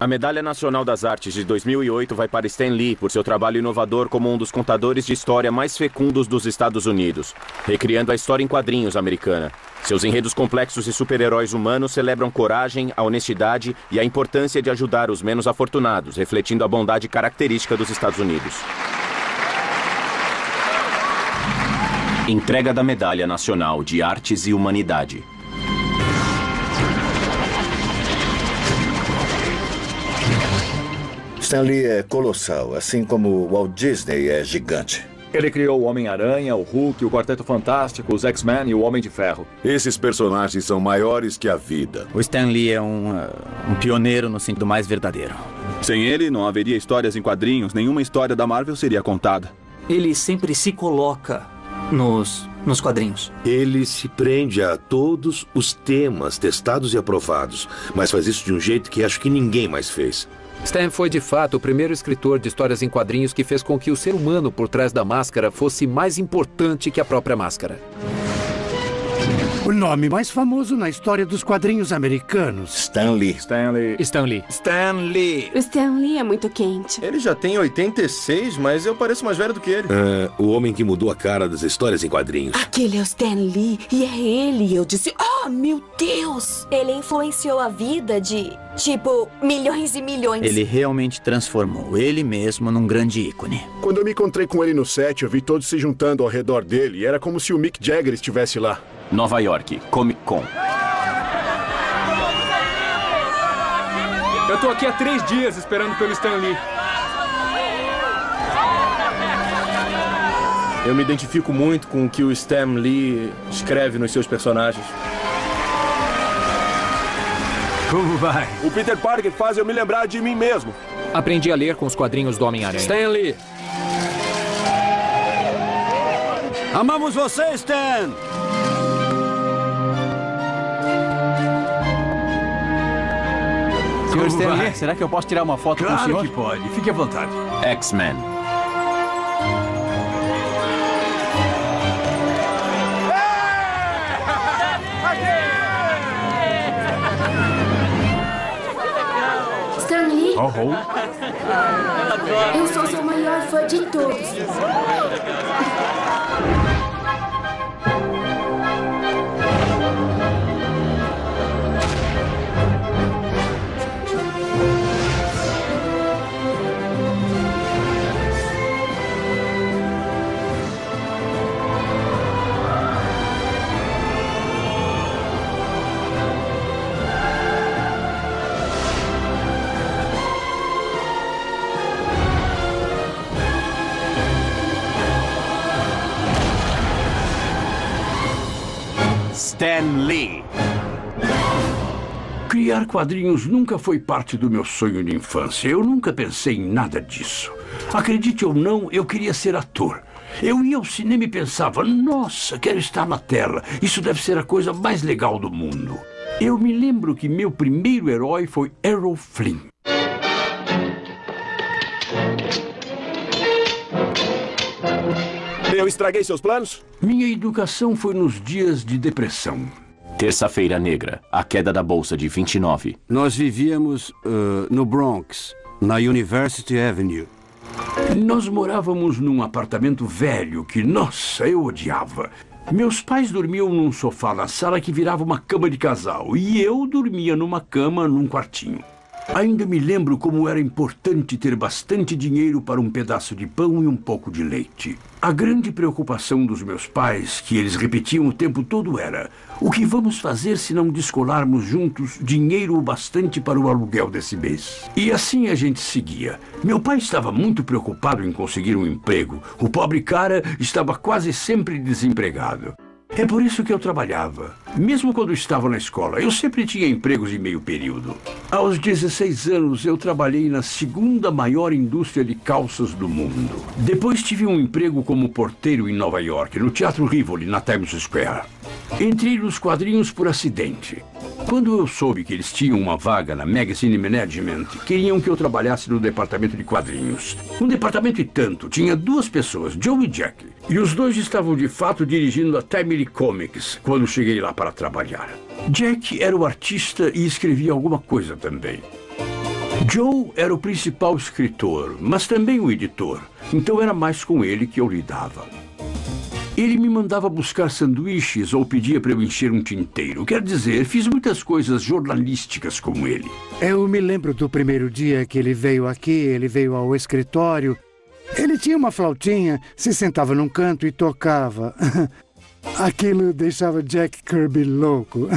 A Medalha Nacional das Artes de 2008 vai para Stan Lee por seu trabalho inovador como um dos contadores de história mais fecundos dos Estados Unidos, recriando a história em quadrinhos americana. Seus enredos complexos e super-heróis humanos celebram coragem, a honestidade e a importância de ajudar os menos afortunados, refletindo a bondade característica dos Estados Unidos. Entrega da Medalha Nacional de Artes e Humanidade. Stan Lee é colossal, assim como Walt Disney é gigante. Ele criou o Homem-Aranha, o Hulk, o Quarteto Fantástico, os X-Men e o Homem de Ferro. Esses personagens são maiores que a vida. O Stan Lee é um, uh, um pioneiro no sentido mais verdadeiro. Sem ele, não haveria histórias em quadrinhos, nenhuma história da Marvel seria contada. Ele sempre se coloca nos, nos quadrinhos. Ele se prende a todos os temas testados e aprovados, mas faz isso de um jeito que acho que ninguém mais fez. Stan foi de fato o primeiro escritor de histórias em quadrinhos que fez com que o ser humano por trás da máscara fosse mais importante que a própria máscara. O nome mais famoso na história dos quadrinhos americanos. Stan Lee. Stan Lee. Stan Lee. Stan Lee. O Stan Lee é muito quente. Ele já tem 86, mas eu pareço mais velho do que ele. É, o homem que mudou a cara das histórias em quadrinhos. Aquele é o Stan Lee e é ele. Eu disse, oh, meu Deus! Ele influenciou a vida de, tipo, milhões e milhões. Ele realmente transformou ele mesmo num grande ícone. Quando eu me encontrei com ele no set, eu vi todos se juntando ao redor dele. E era como se o Mick Jagger estivesse lá. Nova York, Comic Con. Eu tô aqui há três dias esperando pelo Stan Lee. Eu me identifico muito com o que o Stan Lee escreve nos seus personagens. Como vai? O Peter Parker faz eu me lembrar de mim mesmo. Aprendi a ler com os quadrinhos do Homem-Aranha. Stan Lee. Amamos você, Stan! Senhor Stan Lee, será que eu posso tirar uma foto claro com o senhor? que pode. Fique à vontade. X-Men. Stan Lee, Oh, oh. eu sou seu maior fã de todos. Stan Lee. Criar quadrinhos nunca foi parte do meu sonho de infância. Eu nunca pensei em nada disso. Acredite ou não, eu queria ser ator. Eu ia ao cinema e pensava, nossa, quero estar na tela. Isso deve ser a coisa mais legal do mundo. Eu me lembro que meu primeiro herói foi Errol Flynn. Eu estraguei seus planos? Minha educação foi nos dias de depressão. Terça-feira Negra, a queda da bolsa de 29. Nós vivíamos uh, no Bronx, na University Avenue. Nós morávamos num apartamento velho que, nossa, eu odiava. Meus pais dormiam num sofá na sala que virava uma cama de casal e eu dormia numa cama num quartinho. Ainda me lembro como era importante ter bastante dinheiro para um pedaço de pão e um pouco de leite. A grande preocupação dos meus pais, que eles repetiam o tempo todo, era: o que vamos fazer se não descolarmos juntos dinheiro o bastante para o aluguel desse mês? E assim a gente seguia. Meu pai estava muito preocupado em conseguir um emprego. O pobre cara estava quase sempre desempregado. É por isso que eu trabalhava. Mesmo quando estava na escola, eu sempre tinha empregos de meio período. Aos 16 anos, eu trabalhei na segunda maior indústria de calças do mundo. Depois tive um emprego como porteiro em Nova York, no Teatro Rivoli, na Times Square. Entrei nos quadrinhos por acidente. Quando eu soube que eles tinham uma vaga na Magazine Management, queriam que eu trabalhasse no departamento de quadrinhos. Um departamento e tanto, tinha duas pessoas, Joe e Jack. E os dois estavam de fato dirigindo a Timely Comics quando cheguei lá para trabalhar. Jack era o artista e escrevia alguma coisa também. Joe era o principal escritor, mas também o editor, então era mais com ele que eu lidava. Ele me mandava buscar sanduíches ou pedia para eu encher um tinteiro. Quer dizer, fiz muitas coisas jornalísticas com ele. Eu me lembro do primeiro dia que ele veio aqui, ele veio ao escritório. Ele tinha uma flautinha, se sentava num canto e tocava. Aquilo deixava Jack Kirby louco.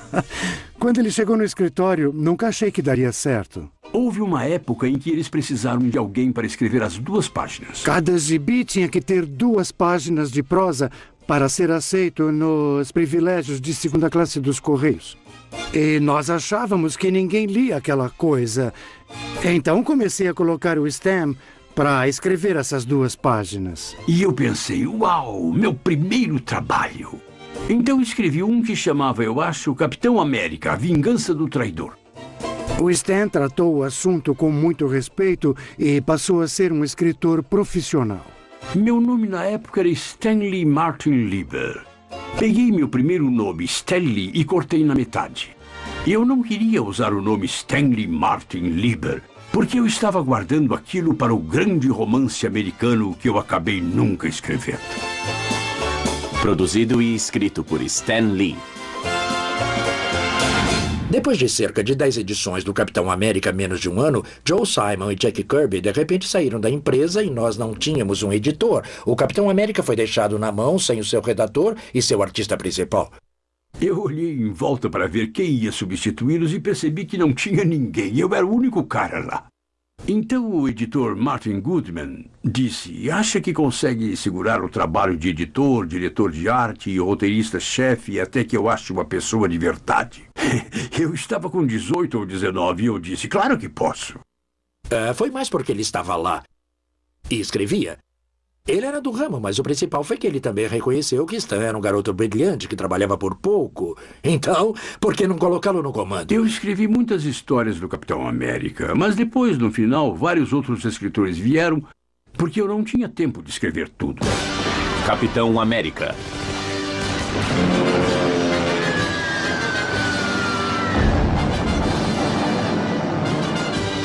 Quando ele chegou no escritório, nunca achei que daria certo. Houve uma época em que eles precisaram de alguém para escrever as duas páginas. Cada gibi tinha que ter duas páginas de prosa para ser aceito nos privilégios de segunda classe dos Correios. E nós achávamos que ninguém lia aquela coisa. Então comecei a colocar o Stam para escrever essas duas páginas. E eu pensei, uau, meu primeiro trabalho. Então escrevi um que chamava, eu acho, Capitão América, a Vingança do Traidor. O Stan tratou o assunto com muito respeito e passou a ser um escritor profissional. Meu nome na época era Stanley Martin Lieber. Peguei meu primeiro nome, Stanley, e cortei na metade. Eu não queria usar o nome Stanley Martin Lieber, porque eu estava guardando aquilo para o grande romance americano que eu acabei nunca escrevendo. Produzido e escrito por Stan Lee. Depois de cerca de 10 edições do Capitão América menos de um ano, Joe Simon e Jack Kirby de repente saíram da empresa e nós não tínhamos um editor. O Capitão América foi deixado na mão sem o seu redator e seu artista principal. Eu olhei em volta para ver quem ia substituí-los e percebi que não tinha ninguém. Eu era o único cara lá. Então o editor Martin Goodman disse: Acha que consegue segurar o trabalho de editor, diretor de arte e roteirista-chefe até que eu ache uma pessoa de verdade? eu estava com 18 ou 19 e eu disse: Claro que posso. Uh, foi mais porque ele estava lá e escrevia. Ele era do ramo, mas o principal foi que ele também reconheceu que Stan era um garoto brilhante que trabalhava por pouco. Então, por que não colocá-lo no comando? Eu escrevi muitas histórias do Capitão América, mas depois, no final, vários outros escritores vieram porque eu não tinha tempo de escrever tudo. Capitão América.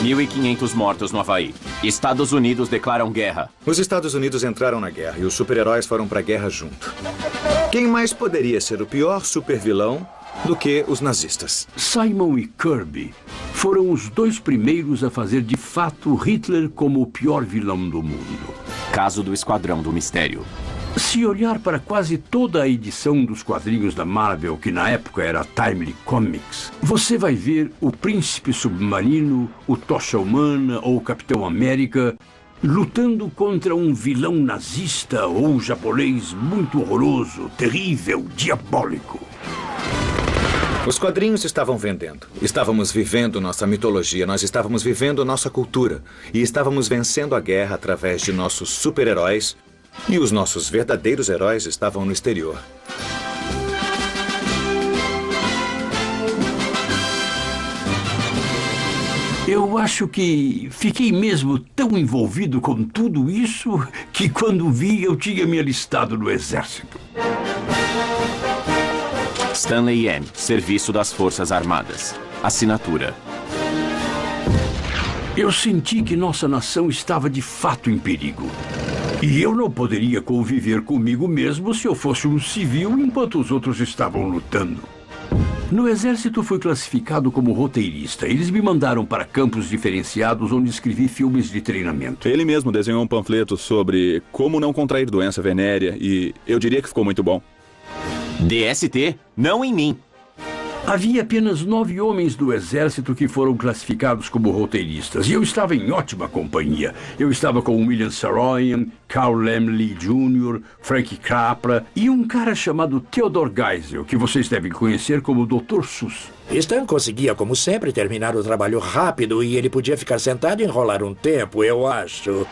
1.500 mortos no Havaí. Estados Unidos declaram guerra. Os Estados Unidos entraram na guerra e os super-heróis foram para a guerra junto. Quem mais poderia ser o pior super-vilão do que os nazistas? Simon e Kirby foram os dois primeiros a fazer de fato Hitler como o pior vilão do mundo. Caso do Esquadrão do Mistério. Se olhar para quase toda a edição dos quadrinhos da Marvel, que na época era Timely Comics, você vai ver o Príncipe Submarino, o Tocha Humana ou o Capitão América lutando contra um vilão nazista ou japonês muito horroroso, terrível, diabólico. Os quadrinhos estavam vendendo. Estávamos vivendo nossa mitologia, nós estávamos vivendo nossa cultura. E estávamos vencendo a guerra através de nossos super-heróis e os nossos verdadeiros heróis estavam no exterior. Eu acho que fiquei mesmo tão envolvido com tudo isso que quando vi eu tinha me alistado no exército. Stanley M. Serviço das Forças Armadas. Assinatura. Eu senti que nossa nação estava de fato em perigo. E eu não poderia conviver comigo mesmo se eu fosse um civil enquanto os outros estavam lutando. No exército fui classificado como roteirista. Eles me mandaram para campos diferenciados onde escrevi filmes de treinamento. Ele mesmo desenhou um panfleto sobre como não contrair doença venérea e eu diria que ficou muito bom. DST, não em mim. Havia apenas nove homens do exército que foram classificados como roteiristas, e eu estava em ótima companhia. Eu estava com William Saroyan, Carl Lemley Jr., Frank Capra e um cara chamado Theodore Geisel, que vocês devem conhecer como Dr. Sus. Stan conseguia, como sempre, terminar o trabalho rápido e ele podia ficar sentado e enrolar um tempo, eu acho.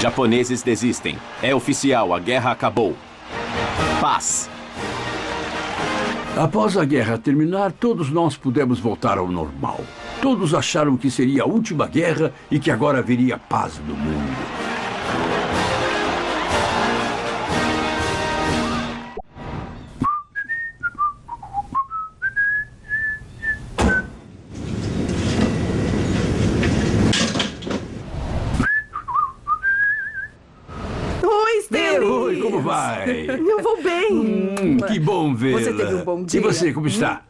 Japoneses desistem. É oficial, a guerra acabou. Paz. Após a guerra terminar, todos nós pudemos voltar ao normal. Todos acharam que seria a última guerra e que agora haveria paz no mundo. Hum, que bom ver. Você teve um bom dia? E você, como está?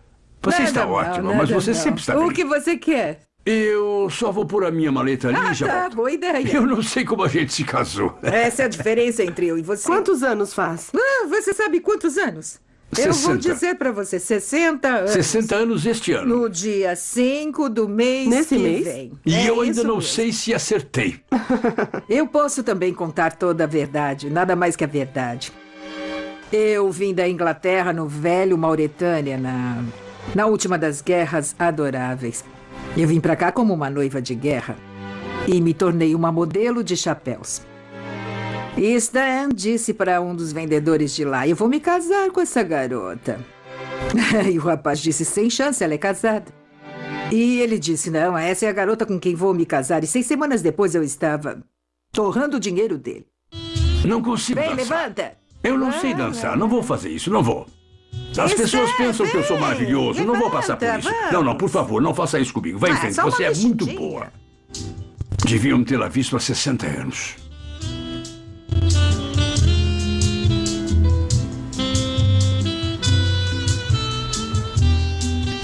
Você Nada está não, ótima, nada mas você não. sempre está O bem. que você quer? Eu só vou pôr a minha maleta ali Ah, e já tá, volto. boa ideia. Eu não sei como a gente se casou. Essa é a diferença entre eu e você. Quantos anos faz? Ah, você sabe quantos anos? Eu vou 60. dizer pra você, 60 anos. 60 anos este ano. No dia 5 do mês Nesse que mês? vem. E É eu ainda não mesmo. sei se acertei. Eu posso também contar toda a verdade, nada mais que a verdade. Eu vim da Inglaterra no velho Mauretânia, na, na última das guerras adoráveis. Eu vim pra cá como uma noiva de guerra e me tornei uma modelo de chapéus. E Stan disse para um dos vendedores de lá: Eu vou me casar com essa garota. e o rapaz disse: Sem chance, ela é casada. E ele disse: Não, essa é a garota com quem vou me casar. E seis semanas depois eu estava torrando o dinheiro dele. Não consigo Vem, dançar. levanta! Eu não sei dançar, não vou fazer isso, não vou. As pessoas pensam que eu sou maravilhoso, não vou passar por isso. Não, não, por favor, não faça isso comigo. Vai em Ah, frente, você é muito boa. Deviam tê-la visto há 60 anos.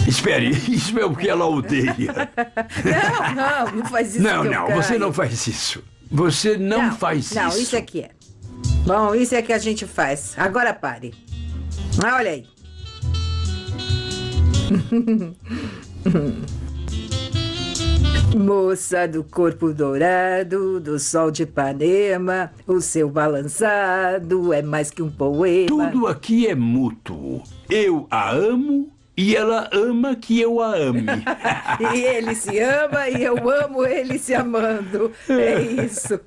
Espere, isso é o que ela odeia. Não, não, não faz isso. Não, não, você não faz isso. Você não, faz Não, isso. isso aqui é. Bom, isso é que a gente faz. Agora pare. Ah, olha aí. Moça do corpo dourado, do sol de Ipanema, o seu balançado é mais que um poema. Tudo aqui é mútuo. Eu a amo e ela ama que eu a ame. E ele se ama e eu amo ele se amando. É isso.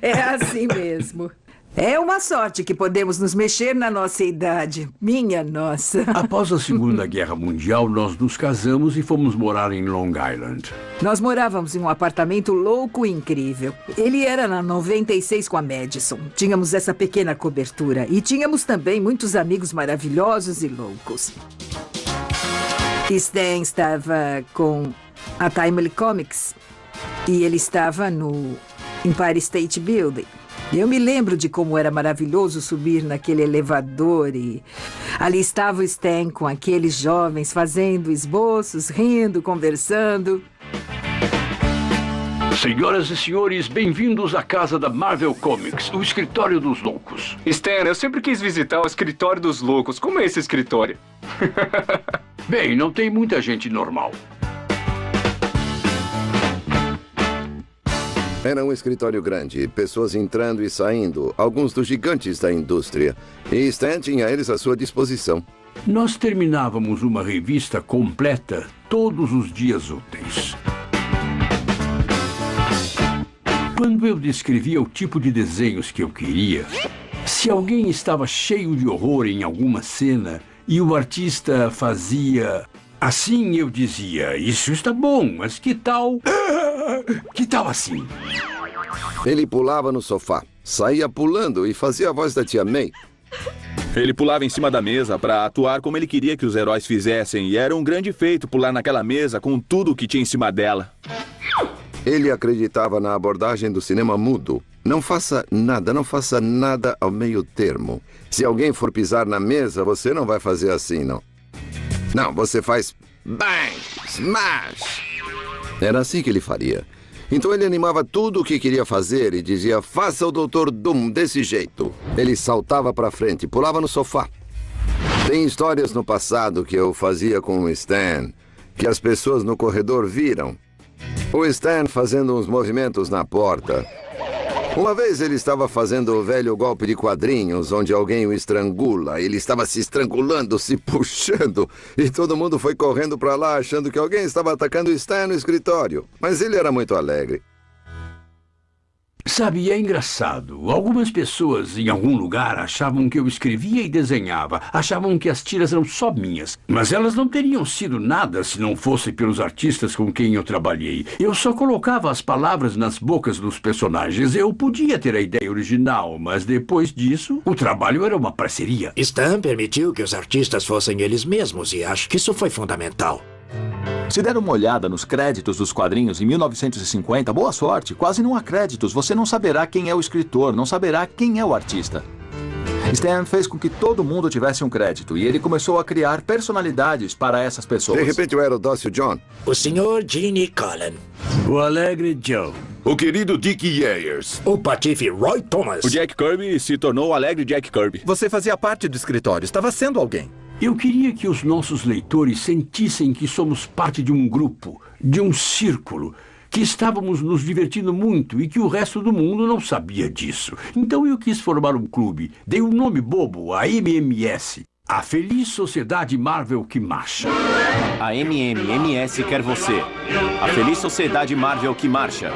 É assim mesmo. É uma sorte que podemos nos mexer na nossa idade. Minha nossa. Após a Segunda Guerra Mundial, nós nos casamos e fomos morar em Long Island. Nós morávamos em um apartamento louco e incrível. Ele era na 96 com a Madison. Tínhamos essa pequena cobertura. E tínhamos também muitos amigos maravilhosos e loucos. Stan estava com a Timely Comics. E ele estava no Empire State Building. Eu me lembro de como era maravilhoso subir naquele elevador e ali estava o Stan com aqueles jovens fazendo esboços, rindo, conversando. Senhoras e senhores, bem-vindos à casa da Marvel Comics, o escritório dos loucos. Stan, eu sempre quis visitar o escritório dos loucos. Como é esse escritório? Bem, não tem muita gente normal. Era um escritório grande, pessoas entrando e saindo, alguns dos gigantes da indústria. E Stan tinha eles à sua disposição. Nós terminávamos uma revista completa todos os dias úteis. Quando eu descrevia o tipo de desenhos que eu queria, se alguém estava cheio de horror em alguma cena e o artista fazia assim, eu dizia: Isso está bom, mas que tal. Que tal assim? Ele pulava no sofá, saía pulando e fazia a voz da tia May. Ele pulava em cima da mesa para atuar como ele queria que os heróis fizessem, e era um grande feito pular naquela mesa com tudo o que tinha em cima dela. Ele acreditava na abordagem do cinema mudo. Não faça nada, não faça nada ao meio termo. Se alguém for pisar na mesa, você não vai fazer assim, não. Não, você faz bang, smash. Era assim que ele faria. Então ele animava tudo o que queria fazer e dizia: faça o Dr. Doom desse jeito. Ele saltava para frente, pulava no sofá. Tem histórias no passado que eu fazia com o Stan, que as pessoas no corredor viram. O Stan fazendo uns movimentos na porta. Uma vez ele estava fazendo o velho golpe de quadrinhos, onde alguém o estrangula. Ele estava se estrangulando, se puxando. E todo mundo foi correndo para lá, achando que alguém estava atacando o Stan no escritório. Mas ele era muito alegre. Sabe, é engraçado. Algumas pessoas em algum lugar achavam que eu escrevia e desenhava, achavam que as tiras eram só minhas. Mas elas não teriam sido nada se não fosse pelos artistas com quem eu trabalhei. Eu só colocava as palavras nas bocas dos personagens. Eu podia ter a ideia original, mas depois disso, o trabalho era uma parceria. Stan permitiu que os artistas fossem eles mesmos e acho que isso foi fundamental. Se der uma olhada nos créditos dos quadrinhos em 1950, boa sorte, quase não há créditos. Você não saberá quem é o escritor, não saberá quem é o artista. Stan fez com que todo mundo tivesse um crédito e ele começou a criar personalidades para essas pessoas. De repente eu era o dócil John. O senhor Gene Cullen. O alegre Joe. O querido Dick Yeyers. O patife Roy Thomas. O Jack Kirby se tornou o alegre Jack Kirby. Você fazia parte do escritório, estava sendo alguém. Eu queria que os nossos leitores sentissem que somos parte de um grupo, de um círculo, que estávamos nos divertindo muito e que o resto do mundo não sabia disso. Então eu quis formar um clube. Dei um nome bobo, a MMS. A Feliz Sociedade Marvel que marcha. A MMMS quer você. A Feliz Sociedade Marvel que marcha.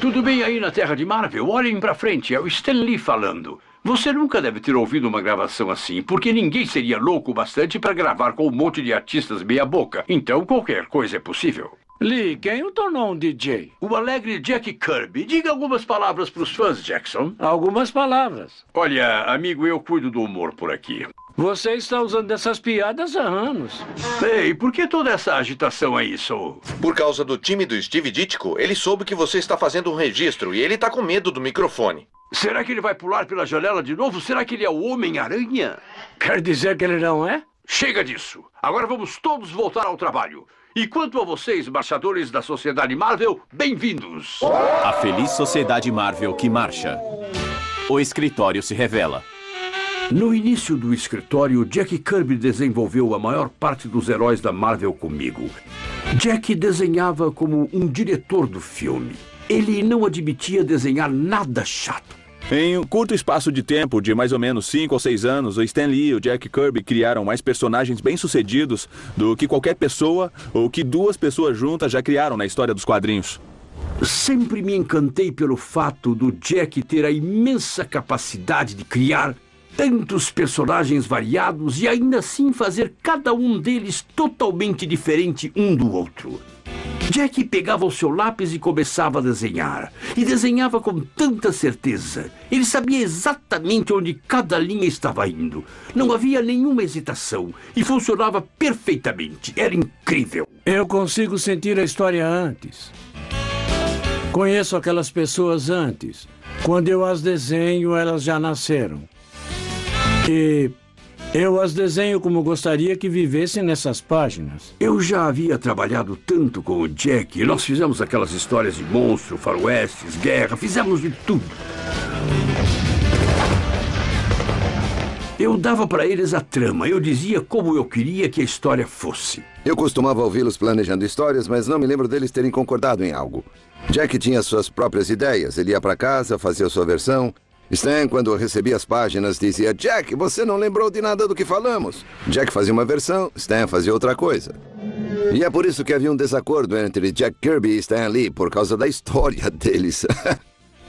Tudo bem aí na Terra de Marvel? Olhem pra frente, é o Stan Lee falando. Você nunca deve ter ouvido uma gravação assim, porque ninguém seria louco bastante para gravar com um monte de artistas meia-boca. Então qualquer coisa é possível. Lee, quem o tornou um DJ? O alegre Jack Kirby. Diga algumas palavras para os fãs, Jackson. Algumas palavras. Olha, amigo, eu cuido do humor por aqui. Você está usando essas piadas há anos. Ei, por que toda essa agitação aí, Soul? Por causa do time do Steve Ditko, ele soube que você está fazendo um registro e ele está com medo do microfone. Será que ele vai pular pela janela de novo? Será que ele é o Homem-Aranha? Quer dizer que ele não é? Chega disso. Agora vamos todos voltar ao trabalho. E quanto a vocês, marchadores da Sociedade Marvel, bem-vindos! A Feliz Sociedade Marvel que marcha. O escritório se revela. No início do escritório, Jack Kirby desenvolveu a maior parte dos heróis da Marvel comigo. Jack desenhava como um diretor do filme. Ele não admitia desenhar nada chato. Em um curto espaço de tempo, de mais ou menos 5 ou 6 anos, o Stan Lee e o Jack Kirby criaram mais personagens bem-sucedidos do que qualquer pessoa ou que duas pessoas juntas já criaram na história dos quadrinhos. Sempre me encantei pelo fato do Jack ter a imensa capacidade de criar tantos personagens variados e ainda assim fazer cada um deles totalmente diferente um do outro. Jack pegava o seu lápis e começava a desenhar. E desenhava com tanta certeza. Ele sabia exatamente onde cada linha estava indo. Não havia nenhuma hesitação. E funcionava perfeitamente. Era incrível. Eu consigo sentir a história antes. Conheço aquelas pessoas antes. Quando eu as desenho, elas já nasceram. E eu as desenho como gostaria que vivessem nessas páginas. Eu já havia trabalhado tanto com o Jack. Nós fizemos aquelas histórias de monstro, faroestes, guerra, fizemos de tudo. Eu dava para eles a trama, eu dizia como eu queria que a história fosse. Eu costumava ouvi-los planejando histórias, mas não me lembro deles terem concordado em algo. Jack tinha suas próprias ideias, ele ia para casa, fazia sua versão, Stan, quando recebia as páginas, dizia: Jack, você não lembrou de nada do que falamos. Jack fazia uma versão, Stan fazia outra coisa. E é por isso que havia um desacordo entre Jack Kirby e Stan Lee, por causa da história deles.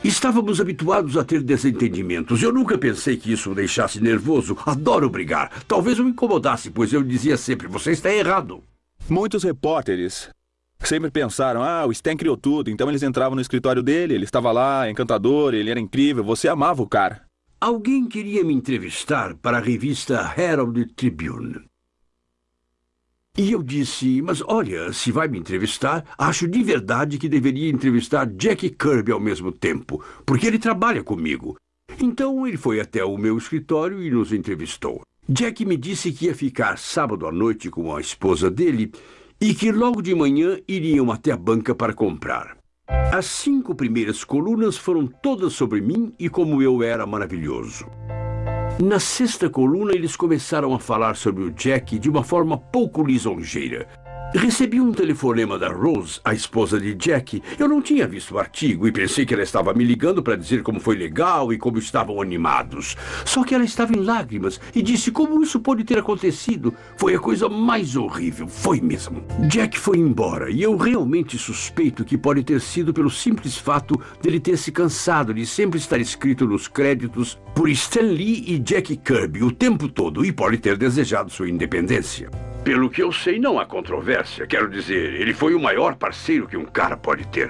Estávamos habituados a ter desentendimentos. Eu nunca pensei que isso o deixasse nervoso. Adoro brigar. Talvez o incomodasse, pois eu dizia sempre: você está errado. Muitos repórteres Sempre pensaram, ah, o Stan criou tudo, então eles entravam no escritório dele, ele estava lá, encantador, ele era incrível, você amava o cara. Alguém queria me entrevistar para a revista Herald Tribune. E eu disse, mas olha, se vai me entrevistar, acho de verdade que deveria entrevistar Jack Kirby ao mesmo tempo, porque ele trabalha comigo. Então ele foi até o meu escritório e nos entrevistou. Jack me disse que ia ficar sábado à noite com a esposa dele e que logo de manhã iriam até a banca para comprar. As cinco primeiras colunas foram todas sobre mim e como eu era maravilhoso. Na sexta coluna, eles começaram a falar sobre o Jack de uma forma pouco lisonjeira. Recebi um telefonema da Rose, a esposa de Jack. Eu não tinha visto o artigo e pensei que ela estava me ligando para dizer como foi legal e como estavam animados. Só que ela estava em lágrimas e disse como isso pode ter acontecido. Foi a coisa mais horrível, foi mesmo. Jack foi embora e eu realmente suspeito que pode ter sido pelo simples fato dele ter se cansado de sempre estar escrito nos créditos por Stan Lee e Jack Kirby o tempo todo e pode ter desejado sua independência. Pelo que eu sei, não há controvérsia. Quero dizer, ele foi o maior parceiro que um cara pode ter.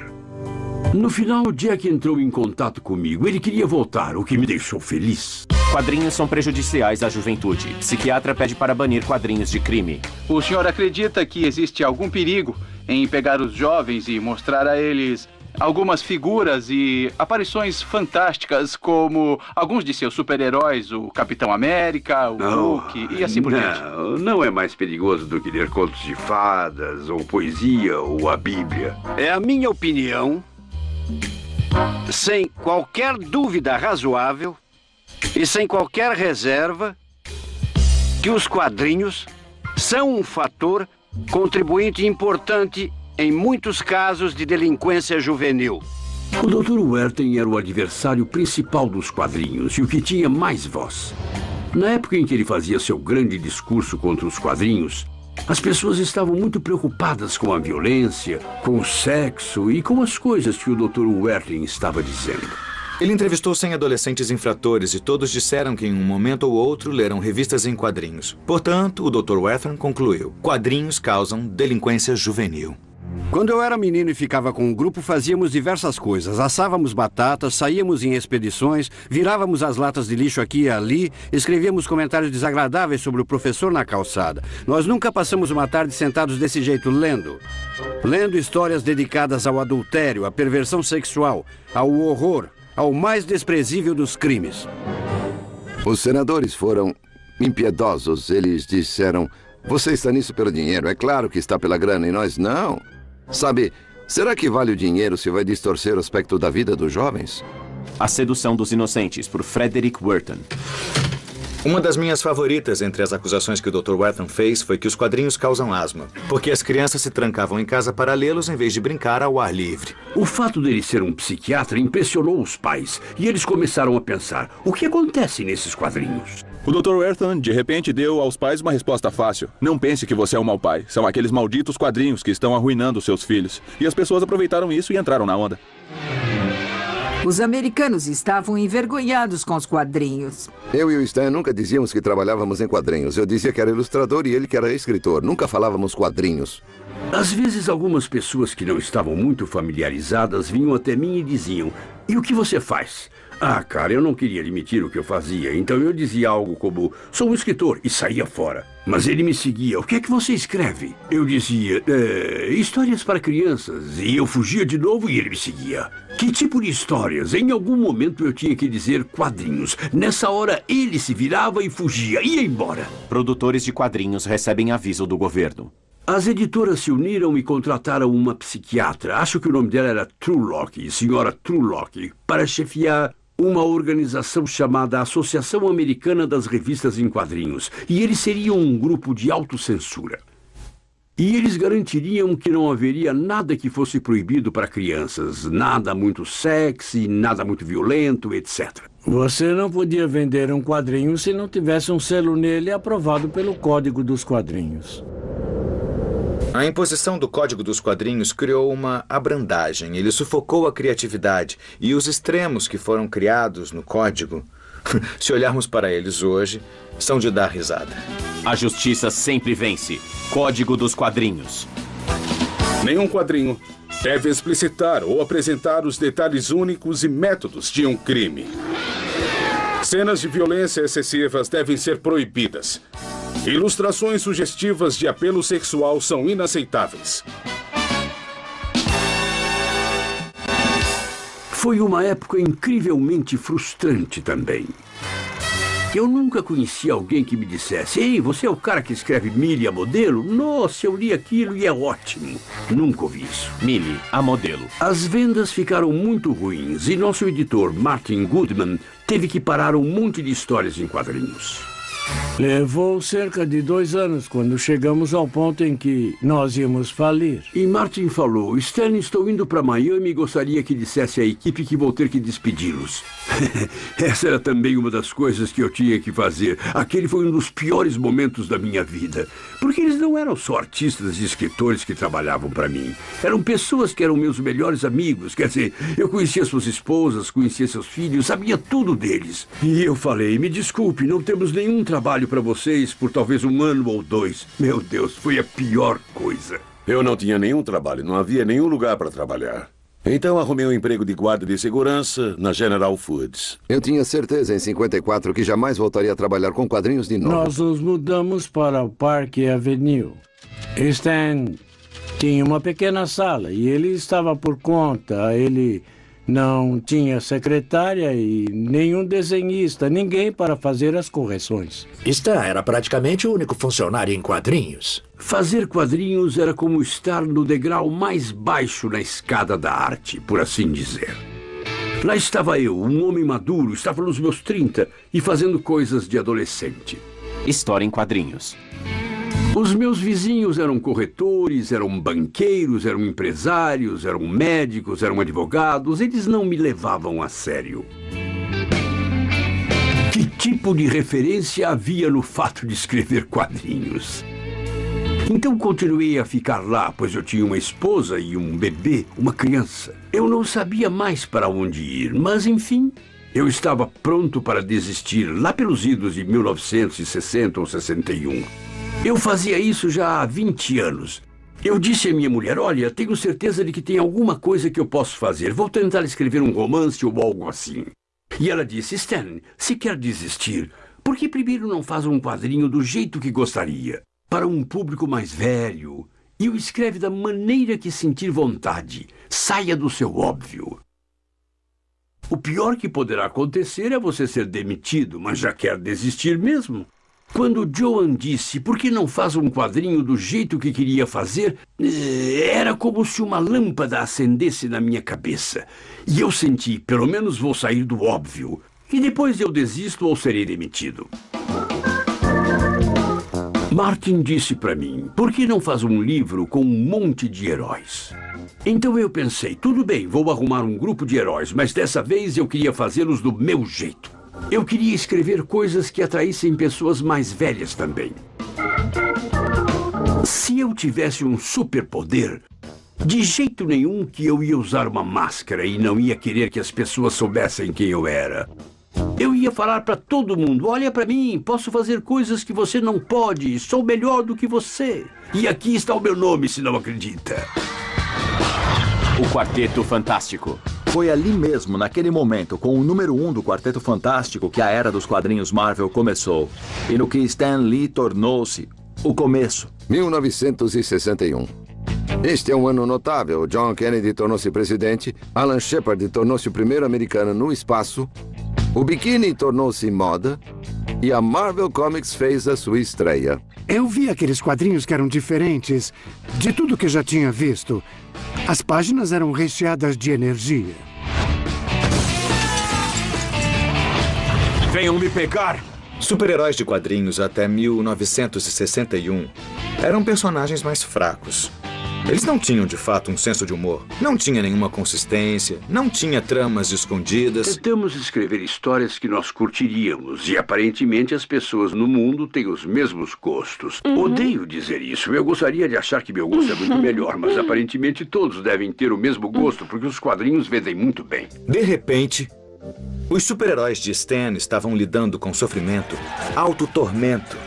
No final, Jack entrou em contato comigo. Ele queria voltar, o que me deixou feliz. Quadrinhos são prejudiciais à juventude. Psiquiatra pede para banir quadrinhos de crime. O senhor acredita que existe algum perigo em pegar os jovens e mostrar a eles algumas figuras e aparições fantásticas, como alguns de seus super-heróis, o Capitão América, o Hulk e assim por diante. Não, não é mais perigoso do que ler contos de fadas, ou poesia, ou a Bíblia. É a minha opinião, sem qualquer dúvida razoável e sem qualquer reserva, que os quadrinhos são um fator contribuinte importante em muitos casos de delinquência juvenil. O Dr. Werthen era o adversário principal dos quadrinhos e o que tinha mais voz. Na época em que ele fazia seu grande discurso contra os quadrinhos, as pessoas estavam muito preocupadas com a violência, com o sexo e com as coisas que o Dr. Werthen estava dizendo. Ele entrevistou 100 adolescentes infratores e todos disseram que em um momento ou outro leram revistas em quadrinhos. Portanto, o Dr. Wethern concluiu: quadrinhos causam delinquência juvenil. Quando eu era menino e ficava com um grupo, fazíamos diversas coisas. Assávamos batatas, saíamos em expedições, virávamos as latas de lixo aqui e ali, escrevíamos comentários desagradáveis sobre o professor na calçada. Nós nunca passamos uma tarde sentados desse jeito lendo. Lendo histórias dedicadas ao adultério, à perversão sexual, ao horror, ao mais desprezível dos crimes. Os senadores foram impiedosos. Eles disseram: Você está nisso pelo dinheiro. É claro que está pela grana e nós não. Sabe, será que vale o dinheiro se vai distorcer o aspecto da vida dos jovens? A Sedução dos Inocentes, por Frederick Werton. Uma das minhas favoritas entre as acusações que o Dr. Wetton fez foi que os quadrinhos causam asma, porque as crianças se trancavam em casa para lê-los em vez de brincar ao ar livre. O fato dele ser um psiquiatra impressionou os pais, e eles começaram a pensar: o que acontece nesses quadrinhos? O Dr. Werthon, de repente, deu aos pais uma resposta fácil. Não pense que você é um mau pai. São aqueles malditos quadrinhos que estão arruinando seus filhos. E as pessoas aproveitaram isso e entraram na onda. Os americanos estavam envergonhados com os quadrinhos. Eu e o Stan nunca dizíamos que trabalhávamos em quadrinhos. Eu dizia que era ilustrador e ele que era escritor. Nunca falávamos quadrinhos. Às vezes, algumas pessoas que não estavam muito familiarizadas vinham até mim e diziam: E o que você faz? Ah, cara, eu não queria admitir o que eu fazia, então eu dizia algo como: sou um escritor, e saía fora. Mas ele me seguia: o que é que você escreve? Eu dizia: é, histórias para crianças, e eu fugia de novo e ele me seguia. Que tipo de histórias? Em algum momento eu tinha que dizer quadrinhos. Nessa hora ele se virava e fugia, ia embora. Produtores de quadrinhos recebem aviso do governo. As editoras se uniram e contrataram uma psiquiatra, acho que o nome dela era Trulock, senhora Trulock, para chefiar uma organização chamada Associação Americana das Revistas em Quadrinhos, e eles seriam um grupo de autocensura. E eles garantiriam que não haveria nada que fosse proibido para crianças, nada muito sexy, nada muito violento, etc. Você não podia vender um quadrinho se não tivesse um selo nele aprovado pelo Código dos Quadrinhos. A imposição do Código dos Quadrinhos criou uma abrandagem. Ele sufocou a criatividade e os extremos que foram criados no Código, se olharmos para eles hoje, são de dar risada. A justiça sempre vence. Código dos Quadrinhos. Nenhum quadrinho deve explicitar ou apresentar os detalhes únicos e métodos de um crime. Cenas de violência excessivas devem ser proibidas. Ilustrações sugestivas de apelo sexual são inaceitáveis. Foi uma época incrivelmente frustrante também. Eu nunca conheci alguém que me dissesse: Ei, você é o cara que escreve Millie a modelo? Nossa, eu li aquilo e é ótimo. Nunca ouvi isso. Millie a modelo. As vendas ficaram muito ruins e nosso editor, Martin Goodman, teve que parar um monte de histórias em quadrinhos. Levou cerca de dois anos quando chegamos ao ponto em que nós íamos falir. E Martin falou: Stan, estou indo para Miami e gostaria que dissesse à equipe que vou ter que despedi-los. Essa era também uma das coisas que eu tinha que fazer. Aquele foi um dos piores momentos da minha vida. Porque eles não eram só artistas e escritores que trabalhavam para mim. Eram pessoas que eram meus melhores amigos. Quer dizer, eu conhecia suas esposas, conhecia seus filhos, sabia tudo deles. E eu falei: me desculpe, não temos nenhum trabalho para vocês por talvez um ano ou dois. Meu Deus, foi a pior coisa. Eu não tinha nenhum trabalho, não havia nenhum lugar para trabalhar. Então arrumei um emprego de guarda de segurança na General Foods. Eu tinha certeza em 54 que jamais voltaria a trabalhar com quadrinhos de novo. Nós nos mudamos para o Parque Avenue. Stan tinha uma pequena sala e ele estava por conta. Ele não tinha secretária e nenhum desenhista, ninguém para fazer as correções. Stan era praticamente o único funcionário em quadrinhos. Fazer quadrinhos era como estar no degrau mais baixo na escada da arte, por assim dizer. Lá estava eu, um homem maduro, estava nos meus 30 e fazendo coisas de adolescente. História em quadrinhos. Os meus vizinhos eram corretores, eram banqueiros, eram empresários, eram médicos, eram advogados. Eles não me levavam a sério. Que tipo de referência havia no fato de escrever quadrinhos? Então continuei a ficar lá, pois eu tinha uma esposa e um bebê, uma criança. Eu não sabia mais para onde ir, mas enfim, eu estava pronto para desistir lá pelos idos de 1960 ou 61. Eu fazia isso já há 20 anos. Eu disse à minha mulher: Olha, tenho certeza de que tem alguma coisa que eu posso fazer. Vou tentar escrever um romance ou algo assim. E ela disse: Stan, se quer desistir, por que primeiro não faz um quadrinho do jeito que gostaria? Para um público mais velho. E o escreve da maneira que sentir vontade. Saia do seu óbvio. O pior que poderá acontecer é você ser demitido, mas já quer desistir mesmo. Quando Joan disse por que não faz um quadrinho do jeito que queria fazer, eh, era como se uma lâmpada acendesse na minha cabeça. E eu senti, pelo menos vou sair do óbvio. E depois eu desisto ou serei demitido. Martin disse para mim, por que não faz um livro com um monte de heróis? Então eu pensei, tudo bem, vou arrumar um grupo de heróis, mas dessa vez eu queria fazê-los do meu jeito. Eu queria escrever coisas que atraíssem pessoas mais velhas também. Se eu tivesse um superpoder, de jeito nenhum que eu ia usar uma máscara e não ia querer que as pessoas soubessem quem eu era. Eu ia falar para todo mundo: olha para mim, posso fazer coisas que você não pode, sou melhor do que você. E aqui está o meu nome, se não acredita. O Quarteto Fantástico. Foi ali mesmo, naquele momento, com o número um do Quarteto Fantástico, que a era dos quadrinhos Marvel começou. E no que Stan Lee tornou-se o começo. 1961. Este é um ano notável. John Kennedy tornou-se presidente, Alan Shepard tornou-se o primeiro americano no espaço, o biquíni tornou-se moda e a Marvel Comics fez a sua estreia. Eu vi aqueles quadrinhos que eram diferentes de tudo que já tinha visto. As páginas eram recheadas de energia. Venham me pegar! Super-heróis de quadrinhos até 1961 eram personagens mais fracos. Eles não tinham de fato um senso de humor, não tinha nenhuma consistência, não tinha tramas escondidas. Tentamos escrever histórias que nós curtiríamos e aparentemente as pessoas no mundo têm os mesmos gostos. Uhum. Odeio dizer isso. Eu gostaria de achar que meu gosto é muito melhor, mas aparentemente todos devem ter o mesmo gosto porque os quadrinhos vendem muito bem. De repente, os super-heróis de Stan estavam lidando com sofrimento, autotormento,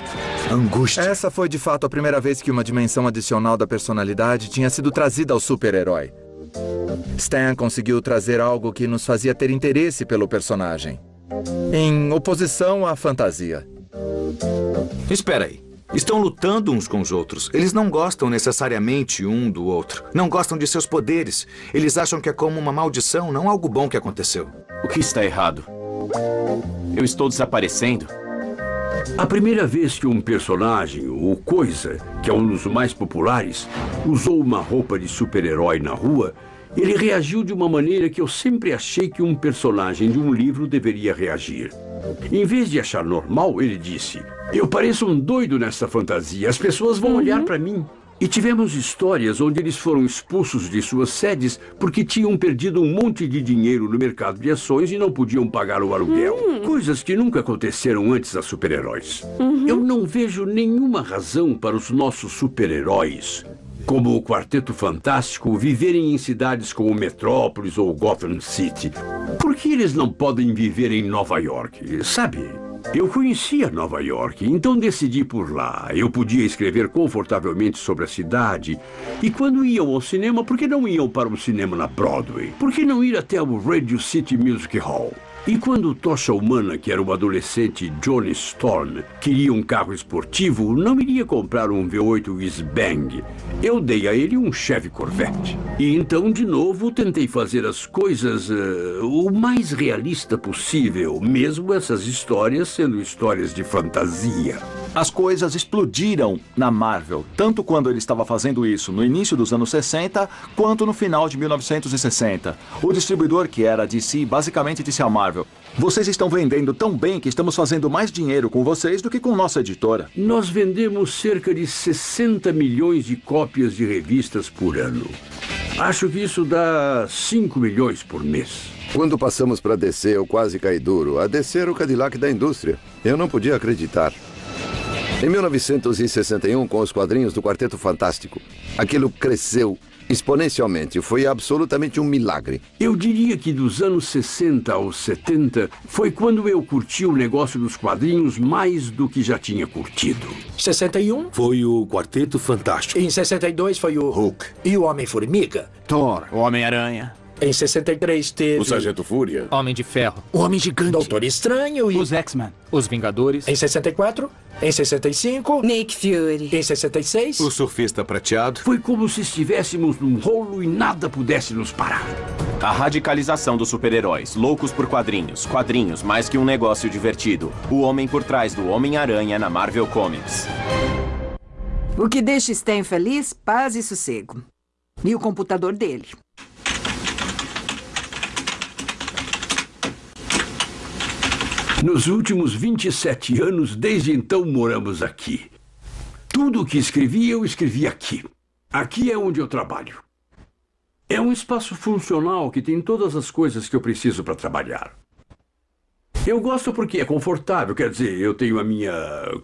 angústia. Essa foi de fato a primeira vez que uma dimensão adicional da personalidade tinha sido trazida ao super-herói. Stan conseguiu trazer algo que nos fazia ter interesse pelo personagem, em oposição à fantasia. Espera aí. Estão lutando uns com os outros. Eles não gostam necessariamente um do outro. Não gostam de seus poderes. Eles acham que é como uma maldição, não algo bom que aconteceu. O que está errado? Eu estou desaparecendo? A primeira vez que um personagem, ou coisa, que é um dos mais populares, usou uma roupa de super-herói na rua, ele reagiu de uma maneira que eu sempre achei que um personagem de um livro deveria reagir. Em vez de achar normal, ele disse: Eu pareço um doido nessa fantasia, as pessoas vão uhum. olhar para mim. E tivemos histórias onde eles foram expulsos de suas sedes porque tinham perdido um monte de dinheiro no mercado de ações e não podiam pagar o aluguel. Uhum. Coisas que nunca aconteceram antes a super-heróis. Uhum. Eu não vejo nenhuma razão para os nossos super-heróis como o Quarteto Fantástico, viverem em cidades como Metrópolis ou Gotham City. Por que eles não podem viver em Nova York? Sabe? Eu conhecia Nova York, então decidi por lá. Eu podia escrever confortavelmente sobre a cidade. E quando iam ao cinema, por que não iam para o cinema na Broadway? Por que não ir até o Radio City Music Hall? E quando Tocha Humana, que era o adolescente Johnny Storm, queria um carro esportivo, não iria comprar um V8 Whizbang. Eu dei a ele um Chevy Corvette. E então, de novo, tentei fazer as coisas uh, o mais realista possível, mesmo essas histórias sendo histórias de fantasia. As coisas explodiram na Marvel, tanto quando ele estava fazendo isso no início dos anos 60, quanto no final de 1960. O distribuidor, que era DC, basicamente disse à Marvel: Vocês estão vendendo tão bem que estamos fazendo mais dinheiro com vocês do que com nossa editora. Nós vendemos cerca de 60 milhões de cópias de revistas por ano. Acho que isso dá 5 milhões por mês. Quando passamos para DC, eu quase caí duro. A DC era o Cadillac da indústria. Eu não podia acreditar. Em 1961, com os quadrinhos do Quarteto Fantástico, aquilo cresceu exponencialmente. Foi absolutamente um milagre. Eu diria que dos anos 60 aos 70 foi quando eu curti o negócio dos quadrinhos mais do que já tinha curtido. 61? Foi o Quarteto Fantástico. Em 62 foi o Hulk. E o Homem-Formiga? Thor. O Homem-Aranha. Em 63 teve... O Sargento Fúria. Homem de Ferro. O Homem Gigante. Doutor Estranho e... Os X-Men. Os Vingadores. Em 64. Em 65. Nick Fury. Em 66. O Surfista Prateado. Foi como se estivéssemos num rolo e nada pudesse nos parar. A radicalização dos super-heróis, loucos por quadrinhos, quadrinhos mais que um negócio divertido. O homem por trás do Homem-Aranha na Marvel Comics. O que deixa Stan feliz, paz e sossego. E o computador dele. Nos últimos 27 anos, desde então, moramos aqui. Tudo o que escrevi, eu escrevi aqui. Aqui é onde eu trabalho. É um espaço funcional que tem todas as coisas que eu preciso para trabalhar. Eu gosto porque é confortável, quer dizer, eu tenho a minha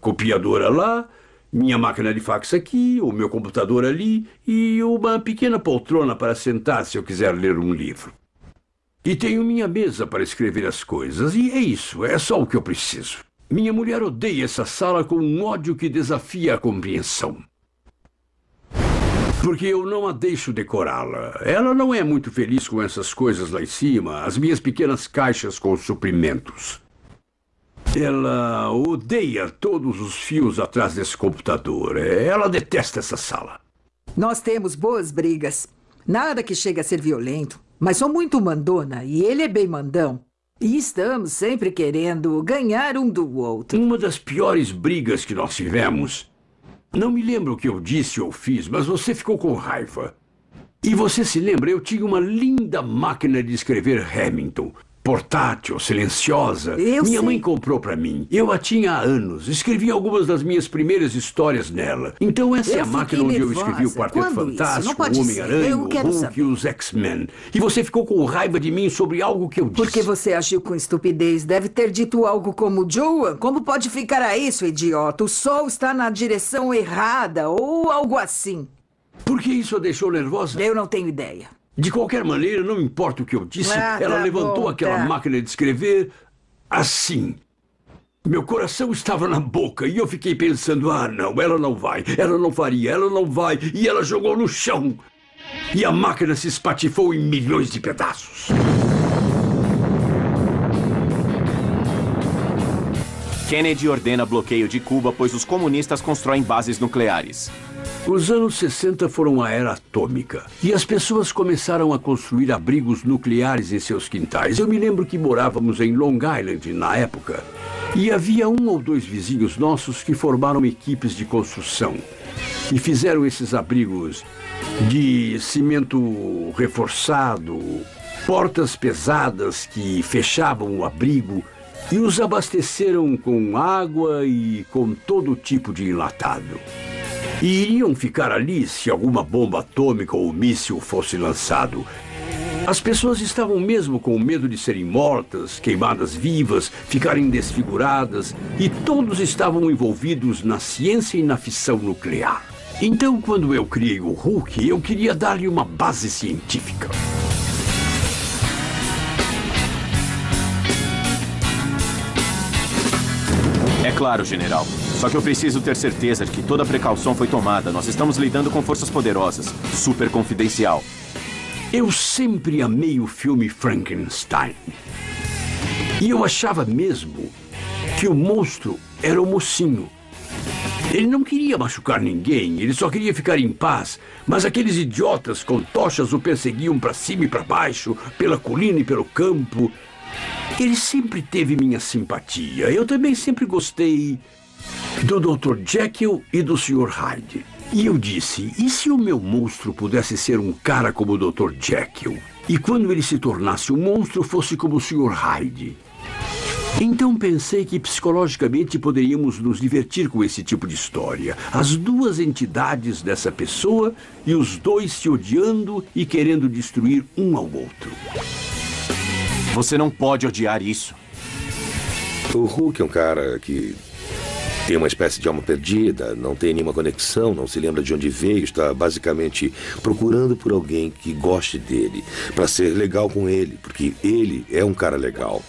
copiadora lá, minha máquina de fax aqui, o meu computador ali e uma pequena poltrona para sentar se eu quiser ler um livro. E tenho minha mesa para escrever as coisas, e é isso, é só o que eu preciso. Minha mulher odeia essa sala com um ódio que desafia a compreensão. Porque eu não a deixo decorá-la. Ela não é muito feliz com essas coisas lá em cima, as minhas pequenas caixas com suprimentos. Ela odeia todos os fios atrás desse computador. Ela detesta essa sala. Nós temos boas brigas. Nada que chegue a ser violento. Mas sou muito mandona e ele é bem mandão. E estamos sempre querendo ganhar um do outro. Uma das piores brigas que nós tivemos. Não me lembro o que eu disse ou fiz, mas você ficou com raiva. E você se lembra, eu tinha uma linda máquina de escrever Hamilton portátil, silenciosa. Eu minha sei. mãe comprou para mim. Eu a tinha há anos. Escrevi algumas das minhas primeiras histórias nela. Então essa é Eu a máquina onde eu escrevi o nervosa. Quarteto Quando Fantástico, o. Homem-Aranha, o Hulk saber. e os X-Men. E você ficou com raiva de mim sobre algo que eu disse. Porque você agiu com estupidez. Deve ter dito algo como: Joan, como pode ficar a isso, idiota? O sol está na direção errada, ou algo assim. Por que isso a deixou nervosa? Eu não tenho ideia. De qualquer maneira, não importa o que eu disse, Ah, ela tá levantou bom, aquela tá. máquina de escrever assim. Meu coração estava na boca e eu fiquei pensando: ah, não, ela não vai, ela não faria, ela não vai. E ela jogou no chão. E a máquina se espatifou em milhões de pedaços. Kennedy ordena bloqueio de Cuba, pois os comunistas constroem bases nucleares. Os anos 60 foram a era atômica e as pessoas começaram a construir abrigos nucleares em seus quintais. Eu me lembro que morávamos em Long Island na época e havia um ou dois vizinhos nossos que formaram equipes de construção e fizeram esses abrigos de cimento reforçado, portas pesadas que fechavam o abrigo e os abasteceram com água e com todo tipo de enlatado. E iriam ficar ali se alguma bomba atômica ou míssil fosse lançado. As pessoas estavam mesmo com medo de serem mortas, queimadas vivas, ficarem desfiguradas, e todos estavam envolvidos na ciência e na fissão nuclear. Então, quando eu criei o Hulk, eu queria dar-lhe uma base científica. É claro, general. Só que eu preciso ter certeza de que toda precaução foi tomada. Nós estamos lidando com forças poderosas. Super confidencial. Eu sempre amei o filme Frankenstein. E eu achava mesmo que o monstro era o mocinho. Ele não queria machucar ninguém, ele só queria ficar em paz. Mas aqueles idiotas com tochas o perseguiam para cima e para baixo, pela colina e pelo campo. Ele sempre teve minha simpatia. Eu também sempre gostei do Dr. Jekyll e do Sr. Hyde. E eu disse: e se o meu monstro pudesse ser um cara como o Dr. Jekyll? E quando ele se tornasse um monstro, fosse como o Sr. Hyde? Então pensei que psicologicamente poderíamos nos divertir com esse tipo de história. As duas entidades dessa pessoa e os dois se odiando e querendo destruir um ao outro. Você não pode odiar isso. O Hulk é um cara que tem uma espécie de alma perdida, não tem nenhuma conexão, não se lembra de onde veio, está basicamente procurando por alguém que goste dele, para ser legal com ele, porque ele é um cara legal.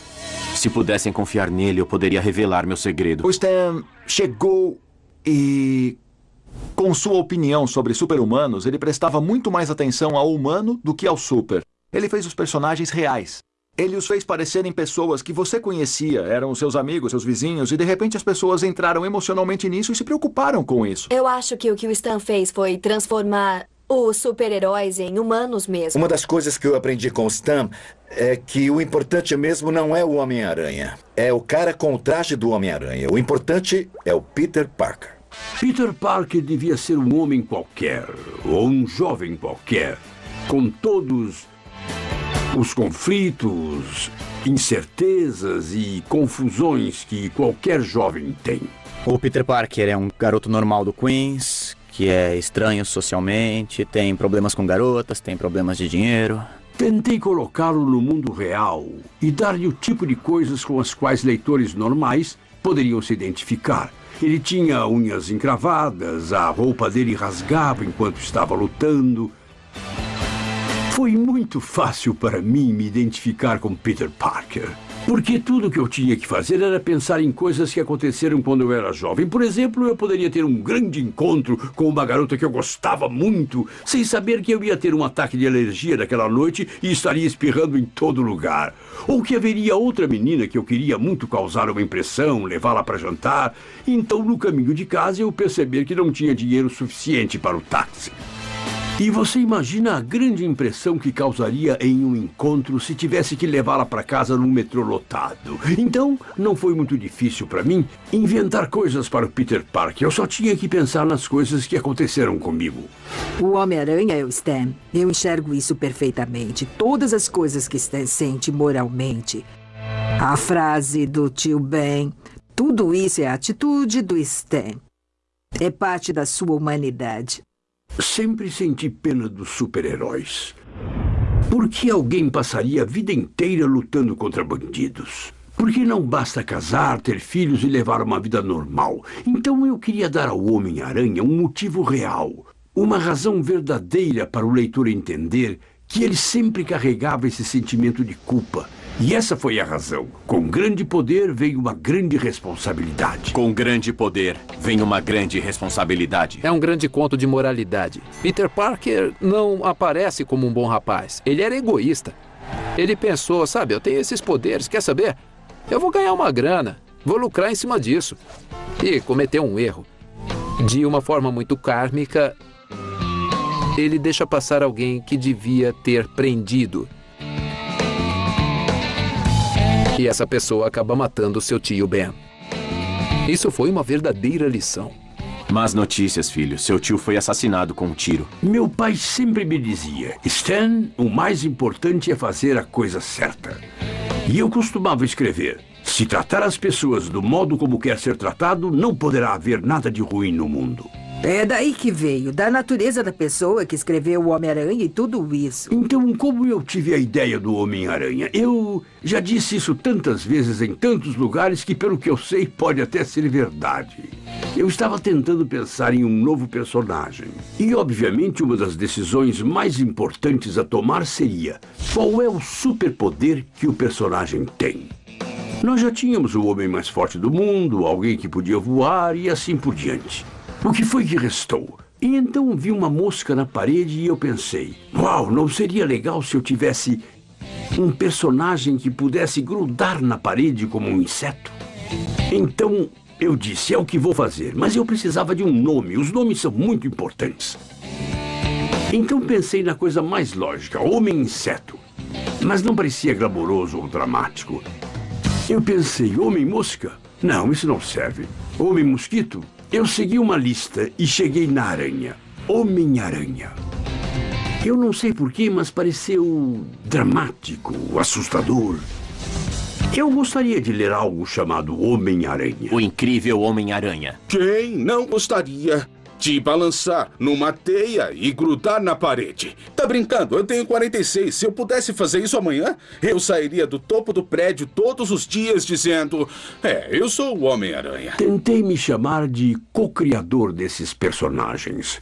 Se pudessem confiar nele, eu poderia revelar meu segredo. O Stan chegou e. Com sua opinião sobre super-humanos, ele prestava muito mais atenção ao humano do que ao super. Ele fez os personagens reais. Ele os fez parecerem pessoas que você conhecia, eram seus amigos, seus vizinhos, e de repente as pessoas entraram emocionalmente nisso e se preocuparam com isso. Eu acho que o que o Stan fez foi transformar os super-heróis em humanos mesmo. Uma das coisas que eu aprendi com o Stan é que o importante mesmo não é o Homem-Aranha. É o cara com o traje do Homem-Aranha. O importante é o Peter Parker. Peter Parker devia ser um homem qualquer, ou um jovem qualquer, com todos os conflitos, incertezas e confusões que qualquer jovem tem. O Peter Parker é um garoto normal do Queens, que é estranho socialmente, tem problemas com garotas, tem problemas de dinheiro. Tentei colocá-lo no mundo real e dar-lhe o tipo de coisas com as quais leitores normais poderiam se identificar. Ele tinha unhas encravadas, a roupa dele rasgava enquanto estava lutando. Foi muito fácil para mim me identificar com Peter Parker. Porque tudo o que eu tinha que fazer era pensar em coisas que aconteceram quando eu era jovem. Por exemplo, eu poderia ter um grande encontro com uma garota que eu gostava muito, sem saber que eu ia ter um ataque de alergia naquela noite e estaria espirrando em todo lugar. Ou que haveria outra menina que eu queria muito causar uma impressão, levá-la para jantar. Então, no caminho de casa, eu perceber que não tinha dinheiro suficiente para o táxi. E você imagina a grande impressão que causaria em um encontro se tivesse que levá-la para casa num metrô lotado. Então, não foi muito difícil para mim inventar coisas para o Peter Parker. Eu só tinha que pensar nas coisas que aconteceram comigo. O Homem-Aranha é o Stan. Eu enxergo isso perfeitamente. Todas as coisas que Stan sente moralmente. A frase do tio Ben. Tudo isso é a atitude do Stan. É parte da sua humanidade. Sempre senti pena dos super-heróis. Por que alguém passaria a vida inteira lutando contra bandidos? Porque não basta casar, ter filhos e levar uma vida normal. Então eu queria dar ao Homem-Aranha um motivo real, uma razão verdadeira para o leitor entender que ele sempre carregava esse sentimento de culpa e essa foi a razão. Com grande poder vem uma grande responsabilidade. Com grande poder vem uma grande responsabilidade. É um grande conto de moralidade. Peter Parker não aparece como um bom rapaz. Ele era egoísta. Ele pensou, sabe, eu tenho esses poderes, quer saber? Eu vou ganhar uma grana, vou lucrar em cima disso. E cometeu um erro. De uma forma muito kármica, ele deixa passar alguém que devia ter prendido e essa pessoa acaba matando seu tio Ben. Isso foi uma verdadeira lição. Más notícias, filho. Seu tio foi assassinado com um tiro. Meu pai sempre me dizia: Stan, o mais importante é fazer a coisa certa. E eu costumava escrever: se tratar as pessoas do modo como quer ser tratado, não poderá haver nada de ruim no mundo. É daí que veio, da natureza da pessoa que escreveu o Homem-Aranha e tudo isso. Então, como eu tive a ideia do Homem-Aranha? Eu já disse isso tantas vezes em tantos lugares que, pelo que eu sei, pode até ser verdade. Eu estava tentando pensar em um novo personagem. E, obviamente, uma das decisões mais importantes a tomar seria qual é o superpoder que o personagem tem. Nós já tínhamos o homem mais forte do mundo, alguém que podia voar e assim por diante. O que foi que restou? E então vi uma mosca na parede e eu pensei: Uau, não seria legal se eu tivesse Um personagem que pudesse grudar na parede como um inseto. Então eu disse: é o que vou fazer, mas eu precisava de um nome. Os nomes são muito importantes. Então pensei na coisa mais lógica: Homem-Inseto. Mas não parecia glamouroso ou dramático. Eu pensei: Homem-Mosca? Não, isso não serve. Homem-Mosquito? Eu segui uma lista e cheguei na aranha. Homem-Aranha. Eu não sei porquê, mas pareceu dramático, assustador. Eu gostaria de ler algo chamado Homem-Aranha. O incrível Homem-Aranha. Quem não gostaria de balançar numa teia e grudar na parede? Tá brincando? Eu tenho 46. Se eu pudesse fazer isso amanhã, eu sairia do topo do prédio todos os dias dizendo: É, eu sou o Homem-Aranha. Tentei me chamar de co-criador desses personagens.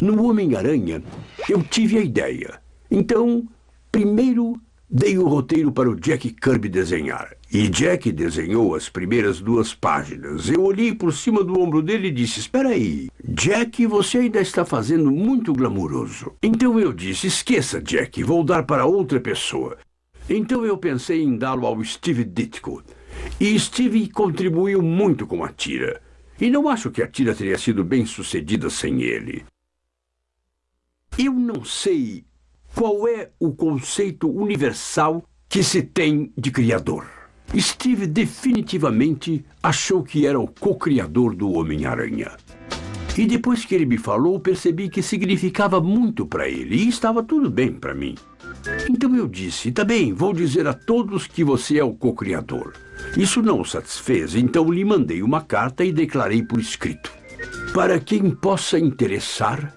No Homem-Aranha, eu tive a ideia. Então, primeiro dei o roteiro para o Jack Kirby desenhar. E Jack desenhou as primeiras duas páginas. Eu olhei por cima do ombro dele e disse: Espera aí, Jack, você ainda está fazendo muito glamuroso. Então eu disse: Esqueça, Jack, vou dar para outra pessoa. Então eu pensei em dá-lo ao Steve Ditko. E Steve contribuiu muito com a tira. E não acho que a tira teria sido bem sucedida sem ele. Eu não sei qual é o conceito universal que se tem de criador. Steve definitivamente achou que era o co-criador do Homem-Aranha. E depois que ele me falou, percebi que significava muito para ele e estava tudo bem para mim. Então eu disse: tá bem, vou dizer a todos que você é o co-criador. Isso não o satisfez, então lhe mandei uma carta e declarei por escrito. Para quem possa interessar,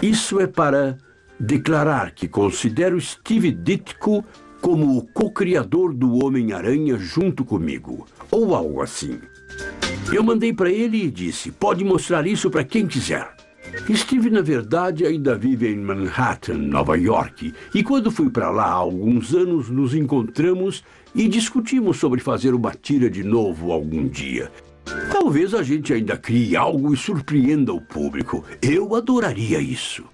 isso é para declarar que considero Steve Ditko como o co-criador do Homem-Aranha junto comigo, ou algo assim. Eu mandei para ele e disse: pode mostrar isso para quem quiser. Steve, na verdade, ainda vive em Manhattan, Nova York, e quando fui para lá há alguns anos, nos encontramos e discutimos sobre fazer uma tira de novo algum dia. Talvez a gente ainda crie algo e surpreenda o público. Eu adoraria isso.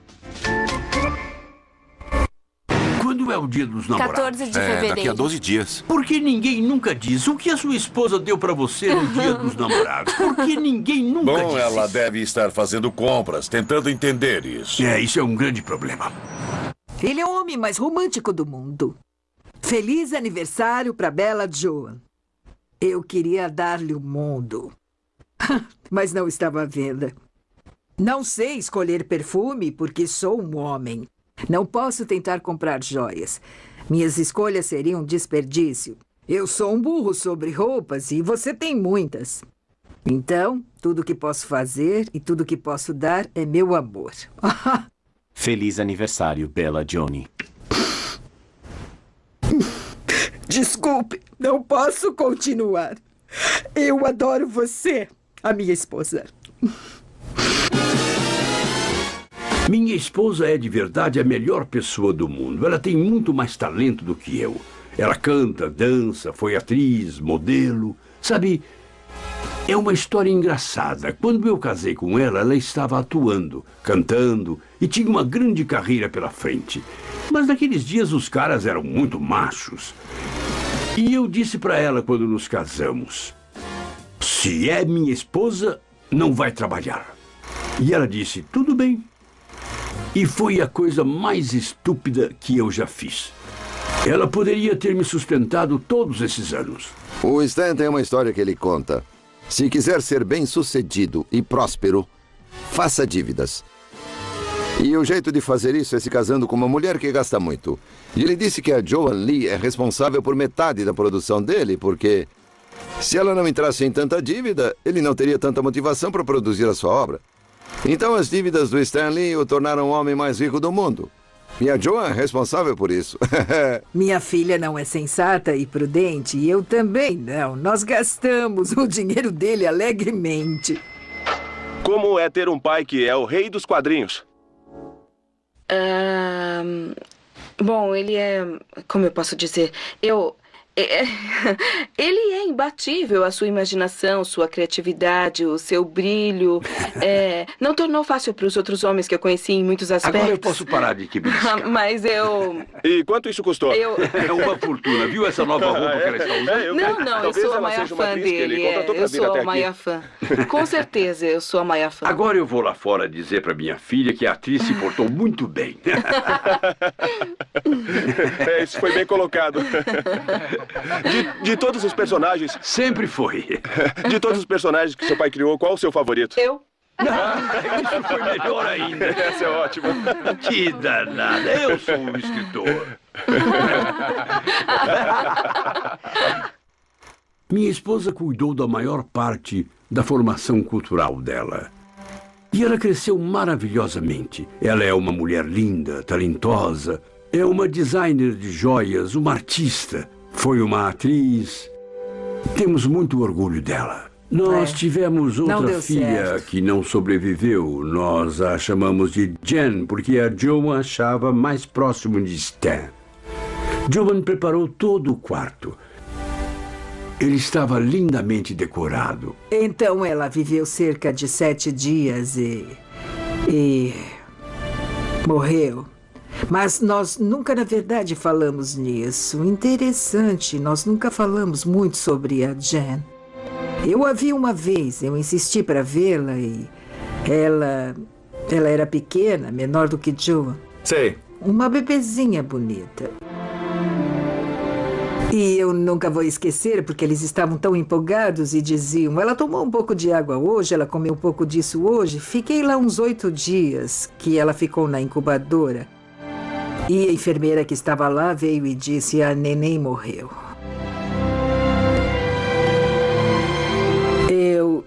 Quando é o dia dos namorados? 14 de É, fevereiro. daqui a 12 dias. Por que ninguém nunca diz o que a sua esposa deu para você no dia dos namorados? Por que ninguém nunca Bom, disse ela isso? deve estar fazendo compras, tentando entender isso. É, isso é um grande problema. Ele é o homem mais romântico do mundo. Feliz aniversário para Bela Joan. Eu queria dar-lhe o mundo. Mas não estava à venda. Não sei escolher perfume porque sou um homem. Não posso tentar comprar joias. Minhas escolhas seriam um desperdício. Eu sou um burro sobre roupas e você tem muitas. Então, tudo que posso fazer e tudo que posso dar é meu amor. Feliz aniversário, Bella Johnny. Desculpe, não posso continuar. Eu adoro você, a minha esposa. Minha esposa é de verdade a melhor pessoa do mundo. Ela tem muito mais talento do que eu. Ela canta, dança, foi atriz, modelo. Sabe, é uma história engraçada. Quando eu casei com ela, ela estava atuando, cantando e tinha uma grande carreira pela frente. Mas naqueles dias os caras eram muito machos. E eu disse para ela quando nos casamos: se é minha esposa, não vai trabalhar. E ela disse: tudo bem. E foi a coisa mais estúpida que eu já fiz. Ela poderia ter me sustentado todos esses anos. O Stan tem uma história que ele conta. Se quiser ser bem sucedido e próspero, faça dívidas. E o jeito de fazer isso é se casando com uma mulher que gasta muito. E ele disse que a Joan Lee é responsável por metade da produção dele, porque se ela não entrasse em tanta dívida, ele não teria tanta motivação para produzir a sua obra. Então as dívidas do Stanley o tornaram o homem mais rico do mundo. E a Joan é responsável por isso. Minha filha não é sensata e prudente, e eu também não. Nós gastamos o dinheiro dele alegremente. Como é ter um pai que é o rei dos quadrinhos? Ahn, bom, ele é. Como eu posso dizer? Eu. É, ele é imbatível. A sua imaginação, sua criatividade, o seu brilho. é, não tornou fácil para os outros homens que eu conheci em muitos aspectos. Agora eu posso parar de que Mas eu. E quanto isso custou? Eu- É uma fortuna. Viu essa nova roupa que ela está usando? Não, não, eu Talvez sou a maior fã dele. é, eu sou a aqui. maior fã. Com certeza, eu sou a maior fã. Agora eu vou lá fora dizer para minha filha que a atriz se portou muito bem. É, isso foi bem colocado. De, de todos os personagens. Sempre foi. De todos os personagens que seu pai criou, qual o seu favorito? Eu. Isso foi melhor ainda. Essa é ótima. Que danada. Eu sou um escritor. Minha esposa cuidou da maior parte da formação cultural dela. E ela cresceu maravilhosamente. Ela é uma mulher linda, talentosa, é uma designer de joias, uma artista, foi uma atriz. Temos muito orgulho dela. Nós É. tivemos outra filha certo. que não sobreviveu. Nós a chamamos de Jen, porque a Joan achava mais próximo de Stan. Joan preparou todo o quarto. Ele estava lindamente decorado. Então ela viveu cerca de sete dias e. e. morreu. Mas nós nunca, na verdade, falamos nisso. Interessante, nós nunca falamos muito sobre a Jen. Eu a vi uma vez, eu insisti para vê-la e. ela. ela era pequena, menor do que Joan. Sei. Uma bebezinha bonita. E eu nunca vou esquecer, porque eles estavam tão empolgados e diziam: ela tomou um pouco de água hoje, ela comeu um pouco disso hoje. Fiquei lá uns oito dias que ela ficou na incubadora. E a enfermeira que estava lá veio e disse: a neném morreu. Eu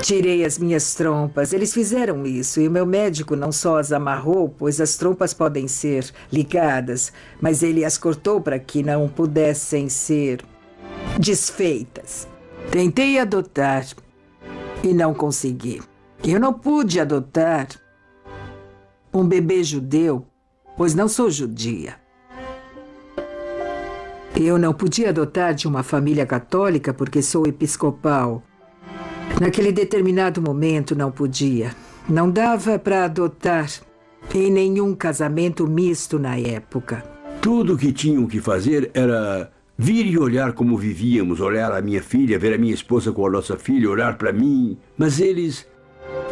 tirei as minhas trompas. Eles fizeram isso e o meu médico não só as amarrou, pois as trompas podem ser ligadas, mas ele as cortou para que não pudessem ser desfeitas. Tentei adotar e não consegui. Eu não pude adotar um bebê judeu, pois não sou judia. Eu não podia adotar de uma família católica porque sou episcopal. Naquele determinado momento não podia. Não dava para adotar em nenhum casamento misto na época. Tudo o que tinham que fazer era vir e olhar como vivíamos, olhar a minha filha, ver a minha esposa com a nossa filha, olhar para mim. Mas eles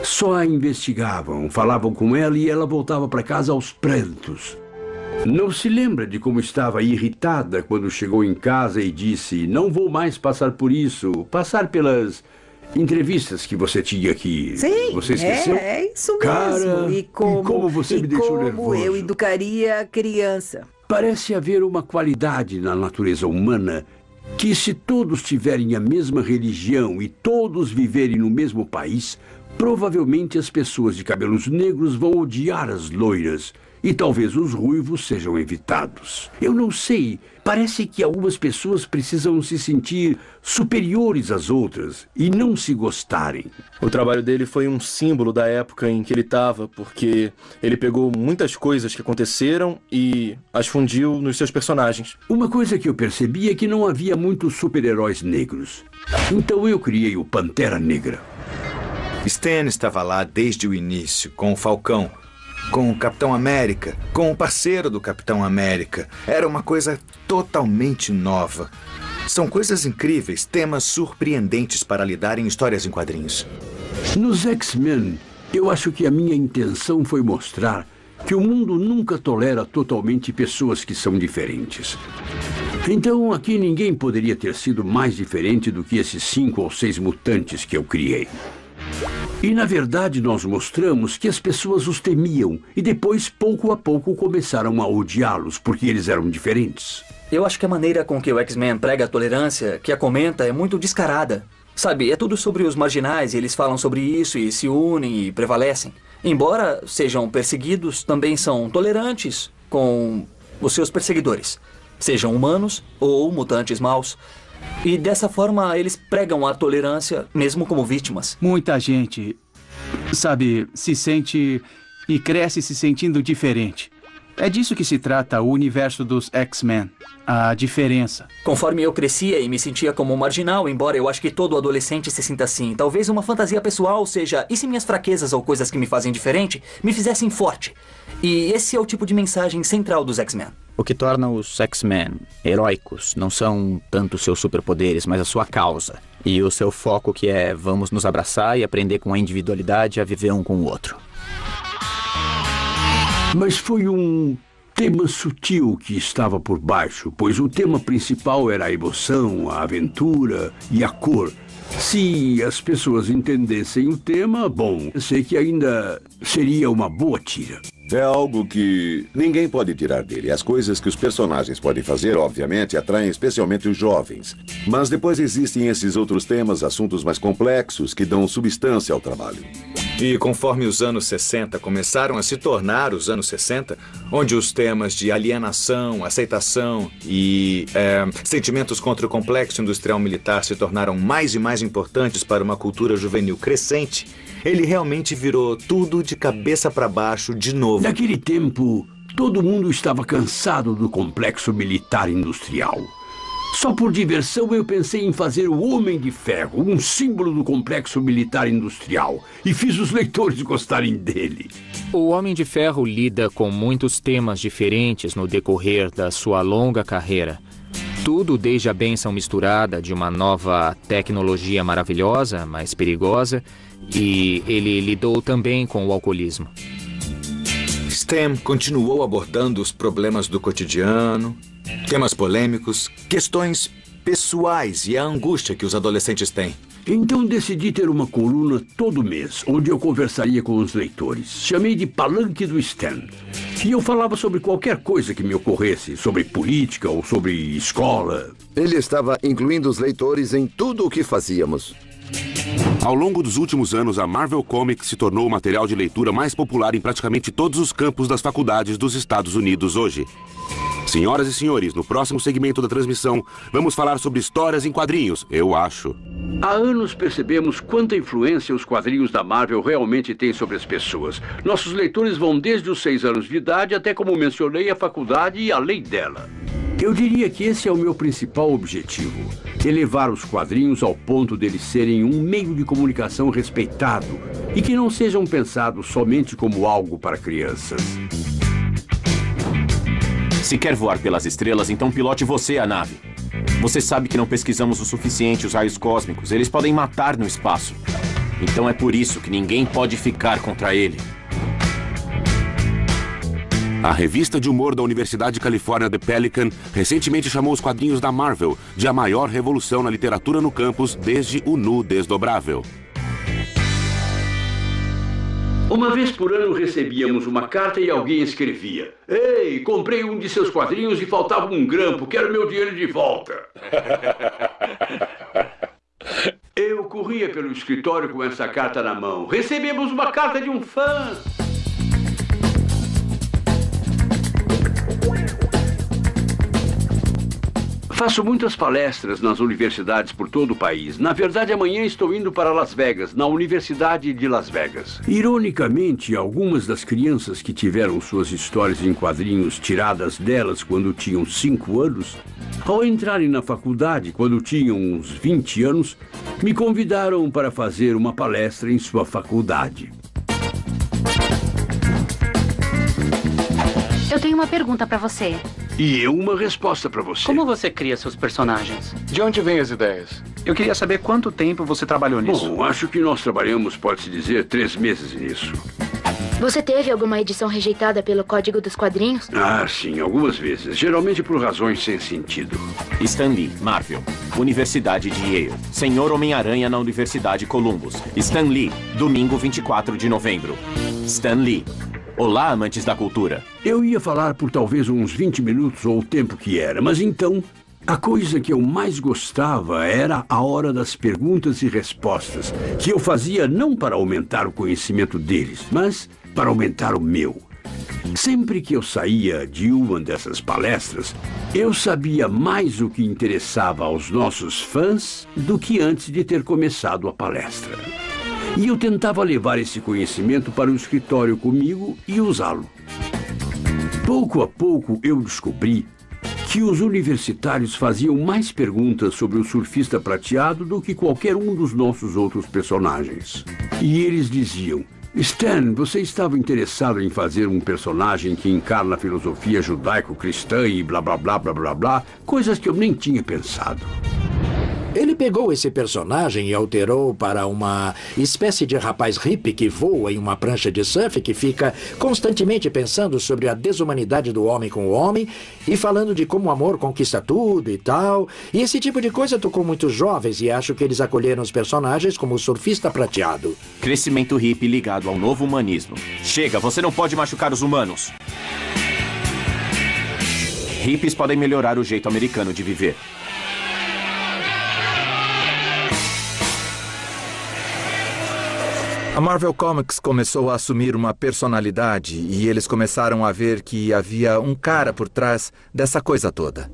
só a investigavam, falavam com ela e ela voltava para casa aos prantos. Não se lembra de como estava irritada quando chegou em casa e disse: Não vou mais passar por isso, passar pelas entrevistas que você tinha aqui. Sim, Você esqueceu? É, é isso mesmo. Cara, e como, você e me deixou como nervoso. eu educaria a criança. Parece haver uma qualidade na natureza humana que, se todos tiverem a mesma religião e todos viverem no mesmo país, provavelmente as pessoas de cabelos negros vão odiar as loiras e talvez os ruivos sejam evitados. Eu não sei. Parece que algumas pessoas precisam se sentir superiores às outras e não se gostarem. O trabalho dele foi um símbolo da época em que ele estava, porque ele pegou muitas coisas que aconteceram e as fundiu nos seus personagens. Uma coisa que eu percebi é que não havia muitos super-heróis negros. Então eu criei o Pantera Negra. Stan estava lá desde o início, com o Falcão, com o Capitão América, com o parceiro do Capitão América. Era uma coisa totalmente nova. São coisas incríveis, temas surpreendentes para lidar em histórias em quadrinhos. Nos X-Men, eu acho que a minha intenção foi mostrar que o mundo nunca tolera totalmente pessoas que são diferentes. Então aqui ninguém poderia ter sido mais diferente do que esses cinco ou seis mutantes que eu criei. E na verdade nós mostramos que as pessoas os temiam e depois, pouco a pouco, começaram a odiá-los porque eles eram diferentes. Eu acho que a maneira com que o X-Men prega a tolerância, que a comenta, é muito descarada. Sabe, é tudo sobre os marginais, e eles falam sobre isso e se unem e prevalecem. Embora sejam perseguidos, também são tolerantes com os seus perseguidores, sejam humanos ou mutantes maus. E dessa forma eles pregam a tolerância mesmo como vítimas. Muita gente, sabe, se sente e cresce se sentindo diferente. É disso que se trata o universo dos X-Men. A diferença. Conforme eu crescia e me sentia como um marginal, embora eu acho que todo adolescente se sinta assim, talvez uma fantasia pessoal seja: e se minhas fraquezas ou coisas que me fazem diferente me fizessem forte? E esse é o tipo de mensagem central dos X-Men. O que torna os X-Men heróicos não são tanto seus superpoderes, mas a sua causa. E o seu foco que é vamos nos abraçar e aprender com a individualidade a viver um com o outro. Mas foi um tema sutil que estava por baixo, pois o tema principal era a emoção, a aventura e a cor. Se as pessoas entendessem o tema, bom, sei que ainda seria uma boa tira. É algo que ninguém pode tirar dele. As coisas que os personagens podem fazer, obviamente, atraem especialmente os jovens. Mas depois existem esses outros temas, assuntos mais complexos, que dão substância ao trabalho. E conforme os anos 60 começaram a se tornar os anos 60, onde os temas de alienação, aceitação e é, sentimentos contra o complexo industrial militar se tornaram mais e mais importantes para uma cultura juvenil crescente, ele realmente virou tudo de cabeça para baixo de novo. Naquele tempo, todo mundo estava cansado do complexo militar industrial. Só por diversão eu pensei em fazer o Homem de Ferro, um símbolo do complexo militar industrial, e fiz os leitores gostarem dele. O Homem de Ferro lida com muitos temas diferentes no decorrer da sua longa carreira. Tudo desde a benção misturada de uma nova tecnologia maravilhosa, mas perigosa, e ele lidou também com o alcoolismo. Stem continuou abordando os problemas do cotidiano, temas polêmicos, questões pessoais e a angústia que os adolescentes têm. Então decidi ter uma coluna todo mês, onde eu conversaria com os leitores. Chamei de Palanque do Stan. E eu falava sobre qualquer coisa que me ocorresse, sobre política ou sobre escola. Ele estava incluindo os leitores em tudo o que fazíamos. Ao longo dos últimos anos, a Marvel Comics se tornou o material de leitura mais popular em praticamente todos os campos das faculdades dos Estados Unidos hoje. Senhoras e senhores, no próximo segmento da transmissão, vamos falar sobre histórias em quadrinhos, eu acho. Há anos percebemos quanta influência os quadrinhos da Marvel realmente têm sobre as pessoas. Nossos leitores vão desde os seis anos de idade até, como mencionei, a faculdade e além dela. Eu diria que esse é o meu principal objetivo: elevar os quadrinhos ao ponto deles serem um meio de comunicação respeitado e que não sejam pensados somente como algo para crianças. Se quer voar pelas estrelas, então pilote você a nave. Você sabe que não pesquisamos o suficiente os raios cósmicos. Eles podem matar no espaço. Então é por isso que ninguém pode ficar contra ele. A revista de humor da Universidade de Califórnia The Pelican recentemente chamou os quadrinhos da Marvel de a maior revolução na literatura no campus desde o Nu Desdobrável. Uma vez por ano recebíamos uma carta e alguém escrevia: Ei, comprei um de seus quadrinhos e faltava um grampo, quero meu dinheiro de volta. Eu corria pelo escritório com essa carta na mão. Recebemos uma carta de um fã. Faço muitas palestras nas universidades por todo o país. Na verdade, amanhã estou indo para Las Vegas, na Universidade de Las Vegas. Ironicamente, algumas das crianças que tiveram suas histórias em quadrinhos tiradas delas quando tinham 5 anos, ao entrarem na faculdade, quando tinham uns 20 anos, me convidaram para fazer uma palestra em sua faculdade. Eu tenho uma pergunta para você. E eu uma resposta para você. Como você cria seus personagens? De onde vêm as ideias? Eu queria saber quanto tempo você trabalhou nisso. Bom, acho que nós trabalhamos, pode-se dizer, três meses nisso. Você teve alguma edição rejeitada pelo Código dos Quadrinhos? Ah, sim, algumas vezes. Geralmente por razões sem sentido. Stan Lee, Marvel. Universidade de Yale. Senhor Homem-Aranha na Universidade Columbus. Stan Lee, domingo 24 de novembro. Stan Lee. Olá, amantes da cultura. Eu ia falar por talvez uns 20 minutos ou o tempo que era, mas então a coisa que eu mais gostava era a hora das perguntas e respostas, que eu fazia não para aumentar o conhecimento deles, mas para aumentar o meu. Sempre que eu saía de uma dessas palestras, eu sabia mais o que interessava aos nossos fãs do que antes de ter começado a palestra. E eu tentava levar esse conhecimento para o escritório comigo e usá-lo. Pouco a pouco eu descobri que os universitários faziam mais perguntas sobre o surfista prateado do que qualquer um dos nossos outros personagens. E eles diziam: Stan, você estava interessado em fazer um personagem que encarna a filosofia judaico-cristã e blá blá blá blá blá blá, coisas que eu nem tinha pensado. Pegou esse personagem e alterou para uma espécie de rapaz hippie que voa em uma prancha de surf que fica constantemente pensando sobre a desumanidade do homem com o homem e falando de como o amor conquista tudo e tal. E esse tipo de coisa tocou muitos jovens e acho que eles acolheram os personagens como o surfista prateado. Crescimento hippie ligado ao novo humanismo. Chega, você não pode machucar os humanos. Hippies podem melhorar o jeito americano de viver. A Marvel Comics começou a assumir uma personalidade e eles começaram a ver que havia um cara por trás dessa coisa toda.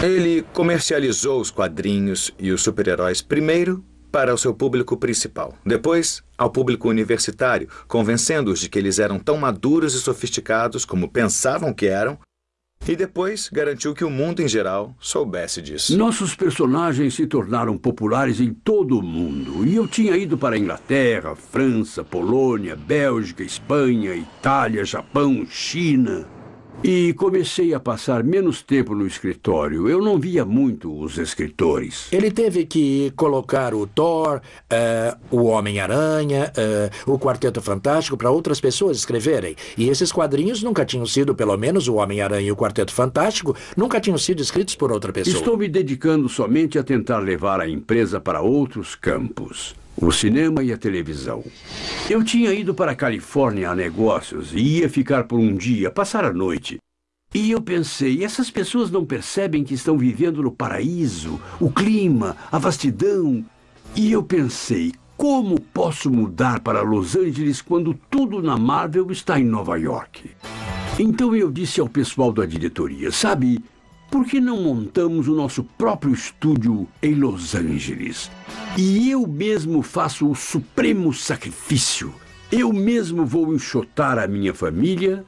Ele comercializou os quadrinhos e os super-heróis primeiro para o seu público principal, depois ao público universitário, convencendo-os de que eles eram tão maduros e sofisticados como pensavam que eram, e depois garantiu que o mundo em geral soubesse disso. Nossos personagens se tornaram populares em todo o mundo. E eu tinha ido para Inglaterra, França, Polônia, Bélgica, Espanha, Itália, Japão, China. E comecei a passar menos tempo no escritório. Eu não via muito os escritores. Ele teve que colocar o Thor, eh, o Homem-Aranha, eh, o Quarteto Fantástico para outras pessoas escreverem. E esses quadrinhos nunca tinham sido, pelo menos o Homem-Aranha e o Quarteto Fantástico, nunca tinham sido escritos por outra pessoa. Estou me dedicando somente a tentar levar a empresa para outros campos. O cinema e a televisão. Eu tinha ido para a Califórnia a negócios e ia ficar por um dia, passar a noite. E eu pensei, essas pessoas não percebem que estão vivendo no paraíso, o clima, a vastidão. E eu pensei, como posso mudar para Los Angeles quando tudo na Marvel está em Nova York? Então eu disse ao pessoal da diretoria, sabe, por que não montamos o nosso próprio estúdio em Los Angeles? E eu mesmo faço o supremo sacrifício. Eu mesmo vou enxotar a minha família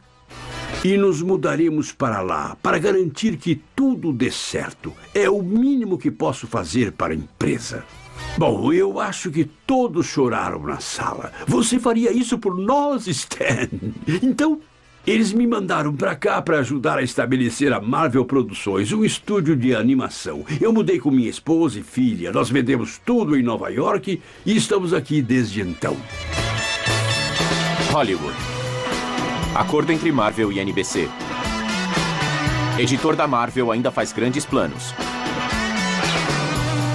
e nos mudaremos para lá para garantir que tudo dê certo. É o mínimo que posso fazer para a empresa. Bom, eu acho que todos choraram na sala. Você faria isso por nós, Stan? Então, eles me mandaram para cá para ajudar a estabelecer a Marvel Produções, um estúdio de animação. Eu mudei com minha esposa e filha. Nós vendemos tudo em Nova York e estamos aqui desde então. Hollywood. Acordo entre Marvel e NBC. Editor da Marvel ainda faz grandes planos.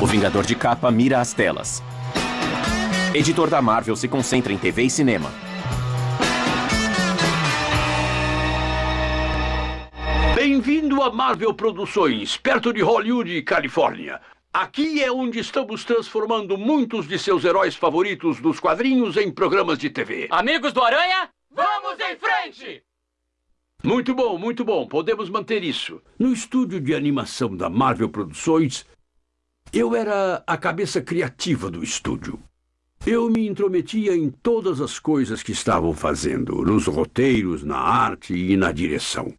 O Vingador de Capa mira as telas. Editor da Marvel se concentra em TV e cinema. Bem-vindo a Marvel Produções, perto de Hollywood, Califórnia. Aqui é onde estamos transformando muitos de seus heróis favoritos dos quadrinhos em programas de TV. Amigos do Aranha, vamos em frente! Muito bom, muito bom. Podemos manter isso. No estúdio de animação da Marvel Produções, eu era a cabeça criativa do estúdio. Eu me intrometia em todas as coisas que estavam fazendo, nos roteiros, na arte e na direção.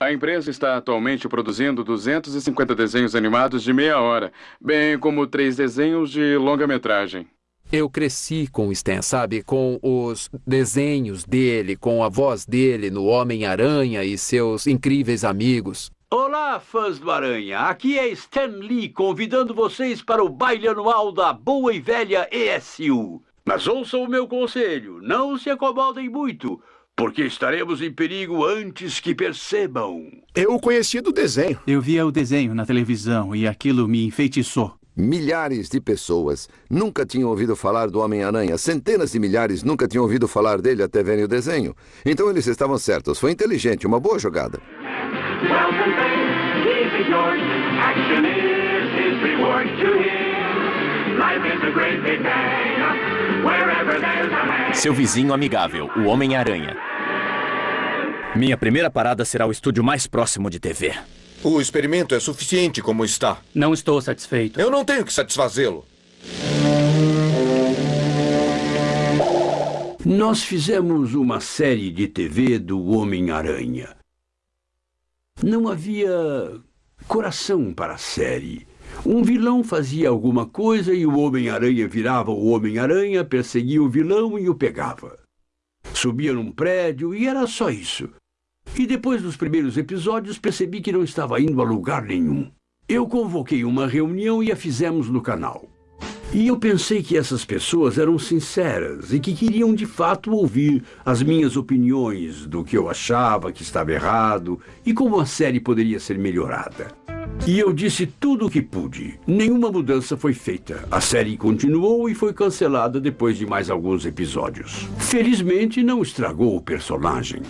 A empresa está atualmente produzindo 250 desenhos animados de meia hora, bem como três desenhos de longa-metragem. Eu cresci com o Stan, sabe? Com os desenhos dele, com a voz dele no Homem-Aranha e seus incríveis amigos. Olá, fãs do Aranha. Aqui é Stan Lee convidando vocês para o baile anual da boa e velha ESU. Mas ouçam o meu conselho, não se acomodem muito, porque estaremos em perigo antes que percebam. Eu conheci do desenho. Eu via o desenho na televisão e aquilo me enfeitiçou. Milhares de pessoas nunca tinham ouvido falar do Homem-Aranha. Centenas de milhares nunca tinham ouvido falar dele até verem o desenho. Então eles estavam certos. Foi inteligente, uma boa jogada. Seu vizinho amigável, o Homem-Aranha. Minha primeira parada será o estúdio mais próximo de TV. O experimento é suficiente como está. Não estou satisfeito. Eu não tenho que satisfazê-lo. Nós fizemos uma série de TV do Homem-Aranha. Não havia coração para a série. Um vilão fazia alguma coisa e o Homem-Aranha virava o Homem-Aranha, perseguia o vilão e o pegava. Subia num prédio e era só isso. E depois dos primeiros episódios percebi que não estava indo a lugar nenhum. Eu convoquei uma reunião e a fizemos no canal. E eu pensei que essas pessoas eram sinceras e que queriam de fato ouvir as minhas opiniões do que eu achava que estava errado e como a série poderia ser melhorada. E eu disse tudo o que pude. Nenhuma mudança foi feita. A série continuou e foi cancelada depois de mais alguns episódios. Felizmente, não estragou o personagem.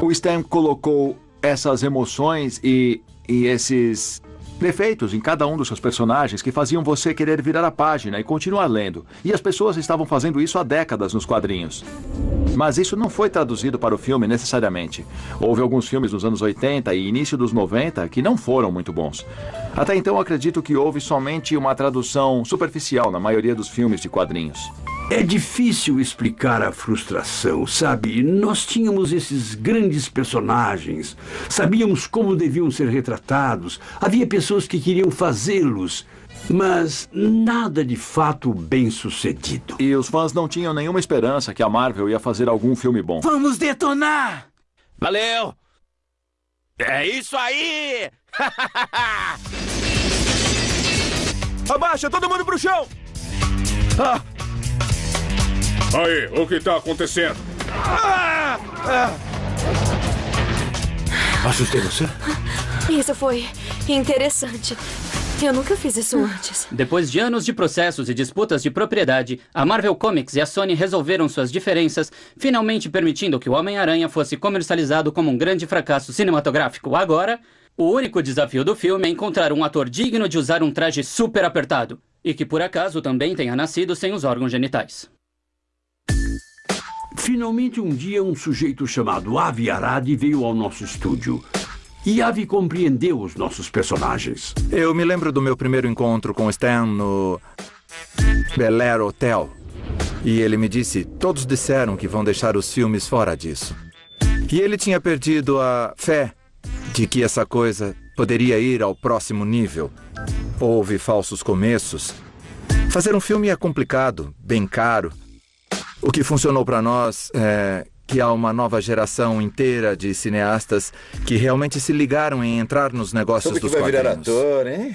O Stan colocou essas emoções e, e esses defeitos em cada um dos seus personagens que faziam você querer virar a página e continuar lendo. E as pessoas estavam fazendo isso há décadas nos quadrinhos. Mas isso não foi traduzido para o filme necessariamente. Houve alguns filmes nos anos 80 e início dos 90 que não foram muito bons. Até então acredito que houve somente uma tradução superficial na maioria dos filmes de quadrinhos. É difícil explicar a frustração, sabe? Nós tínhamos esses grandes personagens, sabíamos como deviam ser retratados, havia pessoas que queriam fazê-los, mas nada de fato bem sucedido. E os fãs não tinham nenhuma esperança que a Marvel ia fazer algum filme bom. Vamos detonar! Valeu! É isso aí! Abaixa, todo mundo pro chão! Ah! Aí, o que tá acontecendo? Ah! Ah! Assustei você? Isso foi interessante. Eu nunca fiz isso antes. Depois de anos de processos e disputas de propriedade, a Marvel Comics e a Sony resolveram suas diferenças, finalmente permitindo que o Homem-Aranha fosse comercializado como um grande fracasso cinematográfico. Agora, o único desafio do filme é encontrar um ator digno de usar um traje super apertado e que por acaso também tenha nascido sem os órgãos genitais. Finalmente, um dia, um sujeito chamado Avi Arad veio ao nosso estúdio. E Avi compreendeu os nossos personagens. Eu me lembro do meu primeiro encontro com Stan no Bel Air Hotel. E ele me disse, todos disseram que vão deixar os filmes fora disso. E ele tinha perdido a fé de que essa coisa poderia ir ao próximo nível. Houve falsos começos. Fazer um filme é complicado, bem caro. O que funcionou para nós é que há uma nova geração inteira de cineastas que realmente se ligaram em entrar nos negócios Soube dos que vai virar quadrinhos. ator, hein?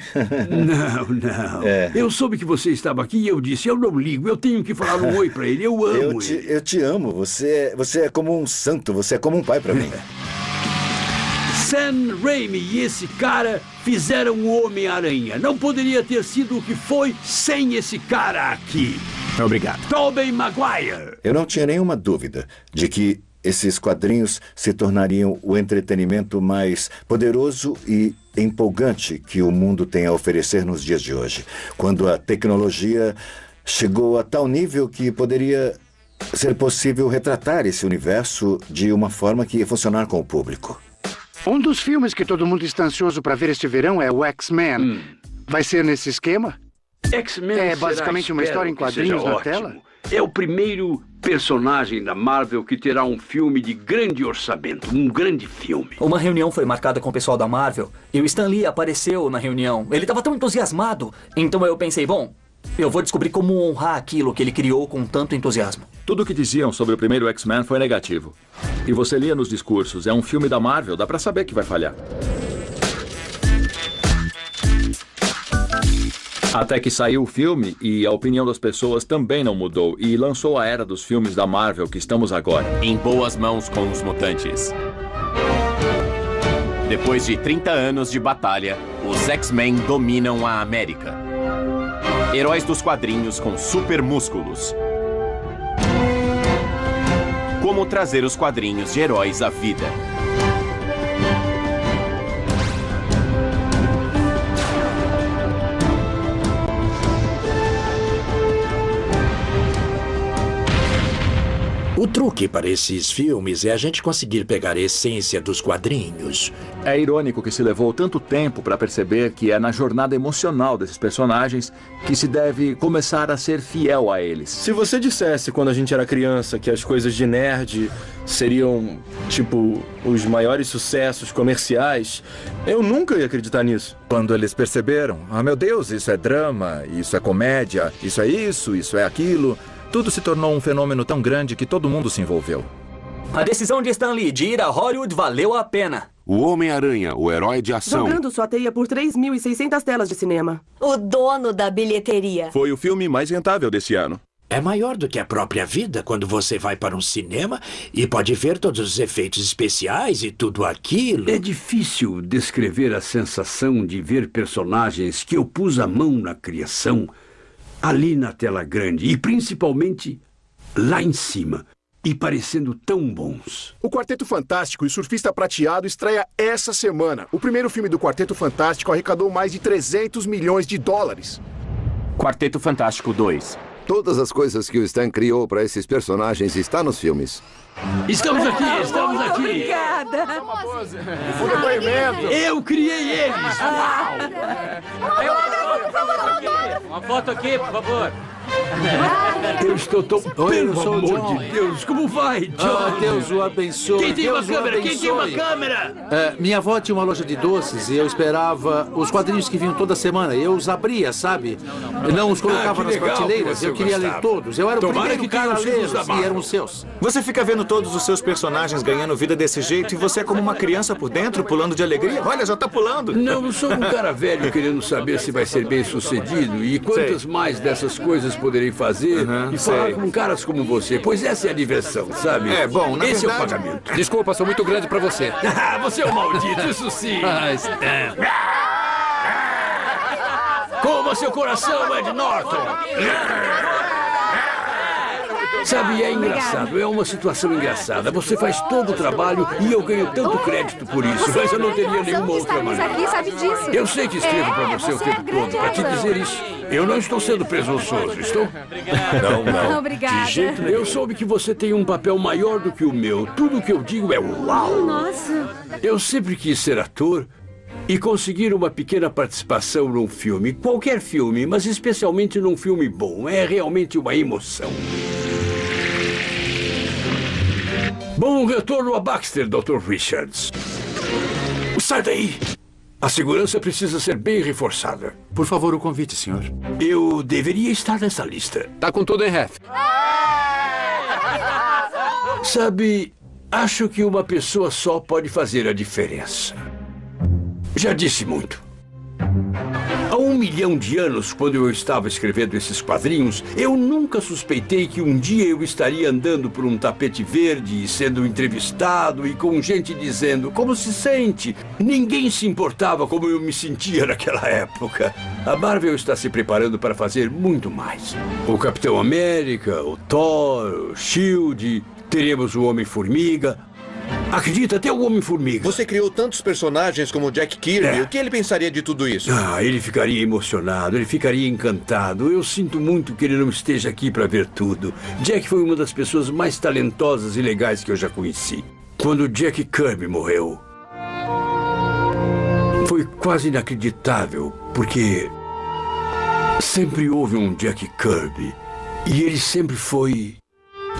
Não, não. É. Eu soube que você estava aqui e eu disse, eu não ligo, eu tenho que falar um oi pra ele, eu amo Eu te, ele. eu te amo. Você, é- você é como um santo, você é como um pai pra mim. Sam Raimi e esse cara fizeram o Homem-Aranha. Não poderia ter sido o que foi sem esse cara aqui. Obrigado. Tobey Maguire. Eu não tinha nenhuma dúvida de que esses quadrinhos se tornariam o entretenimento mais poderoso e empolgante que o mundo tem a oferecer nos dias de hoje. Quando a tecnologia chegou a tal nível que poderia ser possível retratar esse universo de uma forma que ia funcionar com o público. Um dos filmes que todo mundo está ansioso para ver este verão é o X-Men. Vai ser nesse esquema? X-Men É será, basicamente uma história em que quadrinhos na ótimo. tela? É o primeiro personagem da Marvel que terá um filme de grande orçamento, um grande filme. Uma reunião foi marcada com o pessoal da Marvel e o Stan Lee apareceu na reunião. Ele estava tão entusiasmado. Então eu pensei, bom, eu vou descobrir como honrar aquilo que ele criou com tanto entusiasmo. Tudo o que diziam sobre o primeiro X-Men foi negativo. E você lia nos discursos, é um filme da Marvel, dá pra saber que vai falhar. Até que saiu o filme e a opinião das pessoas também não mudou e lançou a era dos filmes da Marvel que estamos agora. Em boas mãos com os mutantes. Depois de 30 anos de batalha, os X-Men dominam a América. Heróis dos quadrinhos com super músculos. Como trazer os quadrinhos de heróis à vida. O truque para esses filmes é a gente conseguir pegar a essência dos quadrinhos. É irônico que se levou tanto tempo para perceber que é na jornada emocional desses personagens que se deve começar a ser fiel a eles. Se você dissesse quando a gente era criança que as coisas de nerd seriam, tipo, os maiores sucessos comerciais, eu nunca ia acreditar nisso. Quando eles perceberam, ah meu Deus, isso é drama, isso é comédia, isso é isso, isso é aquilo, tudo se tornou um fenômeno tão grande que todo mundo se envolveu. A decisão de Stan Lee de ir a Hollywood valeu a pena. O Homem-Aranha, o herói de ação. Jogando sua teia por 3.600 telas de cinema. O dono da bilheteria. Foi o filme mais rentável desse ano. É maior do que a própria vida quando você vai para um cinema e pode ver todos os efeitos especiais e tudo aquilo. É difícil descrever a sensação de ver personagens que eu pus a mão na criação ali na tela grande e principalmente lá em cima e parecendo tão bons. O Quarteto Fantástico e o Surfista Prateado estreia essa semana. O primeiro filme do Quarteto Fantástico arrecadou mais de 300 milhões de dólares. Quarteto Fantástico 2. Todas as coisas que o Stan criou para esses personagens está nos filmes. Estamos aqui, estamos aqui. Obrigada. Um depoimento. Eu criei eles. Uau! Uma foto aqui, por favor. Eu estou tão... Oi, Pelo o amor John. de Deus, como vai, John? Ah, Deus o abençoe. Quem tem uma Deus o câmera? Quem tem uma câmera? É, minha avó tinha uma loja de doces e eu esperava os quadrinhos que vinham toda semana. Eu os abria, sabe? Não os colocava Ah, que nas que prateleiras. você Eu queria ler gostava. todos. Eu era o Tomara primeiro que cara a da e eram os seus. Você fica vendo todos os seus personagens ganhando vida desse jeito e você é como uma criança por dentro, pulando de alegria. Olha, já tá pulando. Não, eu sou um cara velho querendo saber se vai ser bem sucedido e quantas mais dessas coisas poderei fazer e falar sei. com caras como você, pois essa é a diversão, sabe? É, bom, na Esse é o verdade- pagamento. Desculpa, sou muito grande pra você. Ah, você é um maldito, isso sim. Ah, Stan. Coma seu coração, Ed Norton! Sabe, é engraçado, é uma situação engraçada. Você faz todo o trabalho e eu ganho tanto crédito por isso, mas eu não teria nenhuma outra maneira. aqui sabe disso. Eu sei que escrevo É, pra você o você é tempo todo pra te dizer isso. Eu não estou sendo presunçoso, estou? Não, não. Obrigada. Eu soube que você tem um papel maior do que o meu. Tudo o que eu digo é uau. Nossa. Eu sempre quis ser ator e conseguir uma pequena participação num filme, qualquer filme, mas especialmente num filme bom, é realmente uma emoção. Bom retorno a Baxter, Dr. Richards. Sai daí! A segurança precisa ser bem reforçada. Por favor, o convite, senhor. Eu deveria estar nessa lista. Tá com tudo em ref. Sabe, acho que uma pessoa só pode fazer a diferença. Já disse muito. Milhão de anos, quando eu estava escrevendo esses quadrinhos, eu nunca suspeitei que um dia eu estaria andando por um tapete verde, sendo entrevistado e com gente dizendo como se sente. Ninguém se importava como eu me sentia naquela época. A Marvel está se preparando para fazer muito mais. O Capitão América, o Thor, o Shield, teremos o Homem-Formiga. Acredita, até o Homem-Formiga. Você criou tantos personagens como Jack Kirby. É. O que ele pensaria de tudo isso? Ah, ele ficaria emocionado, ele ficaria encantado. Eu sinto muito que ele não esteja aqui para ver tudo. Jack foi uma das pessoas mais talentosas e legais que eu já conheci. Quando Jack Kirby morreu, foi quase inacreditável, porque sempre houve um Jack Kirby e ele sempre foi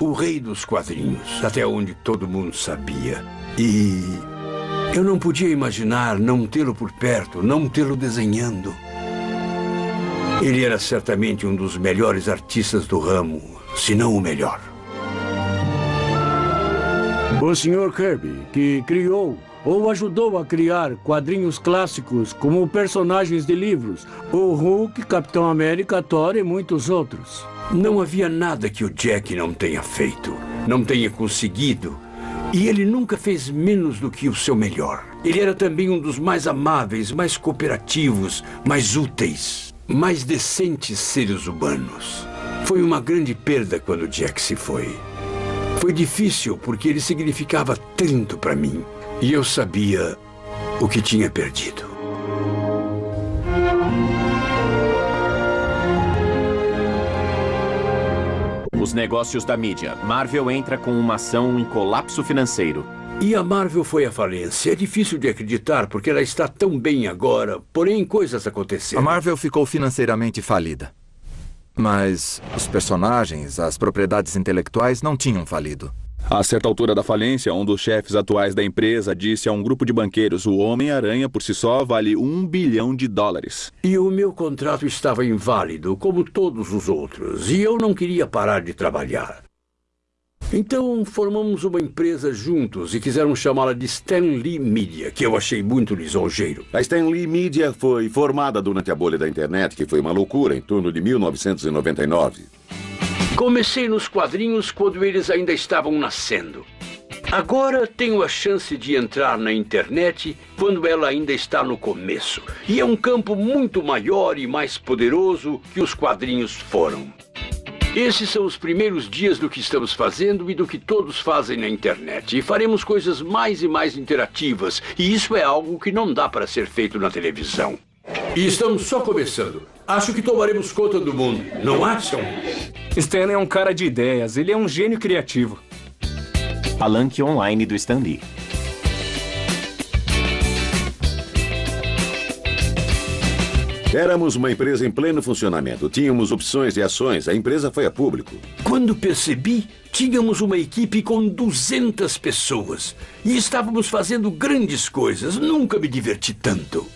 o rei dos quadrinhos, até onde todo mundo sabia. E eu não podia imaginar não tê-lo por perto, não tê-lo desenhando. Ele era certamente um dos melhores artistas do ramo, se não o melhor. O Sr. Kirby, que criou ou ajudou a criar quadrinhos clássicos como personagens de livros, o Hulk, Capitão América, Thor e muitos outros. Não havia nada que o Jack não tenha feito, não tenha conseguido. E ele nunca fez menos do que o seu melhor. Ele era também um dos mais amáveis, mais cooperativos, mais úteis, mais decentes seres humanos. Foi uma grande perda quando Jack se foi. Foi difícil porque ele significava tanto para mim. E eu sabia o que tinha perdido. Os Os negócios da mídia. Marvel entra com uma ação em colapso financeiro. E a Marvel foi à falência. É difícil de acreditar porque ela está tão bem agora, porém coisas aconteceram. A Marvel ficou financeiramente falida. Mas os personagens, as propriedades intelectuais não tinham falido. A certa altura da falência, um dos chefes atuais da empresa disse a um grupo de banqueiros: o Homem-Aranha por si só vale um bilhão de dólares. E o meu contrato estava inválido, como todos os outros, e eu não queria parar de trabalhar. Então formamos uma empresa juntos e quiseram chamá-la de Stan Lee Media, que eu achei muito lisonjeiro. A Stan Lee Media foi formada durante a bolha da internet, que foi uma loucura em torno de 1999. Comecei nos quadrinhos quando eles ainda estavam nascendo. Agora tenho a chance de entrar na internet quando ela ainda está no começo. E é um campo muito maior e mais poderoso que os quadrinhos foram. Esses são os primeiros dias do que estamos fazendo e do que todos fazem na internet. E faremos coisas mais e mais interativas. E isso é algo que não dá para ser feito na televisão. E estamos só começando. Acho que tomaremos conta do mundo, não acham? Stan é um cara de ideias, ele é um gênio criativo. Palanque online do Stan Lee. Éramos uma empresa em pleno funcionamento. Tínhamos opções e ações. A empresa foi a público. Quando percebi, tínhamos uma equipe com 200 pessoas. E estávamos fazendo grandes coisas. Nunca me diverti tanto.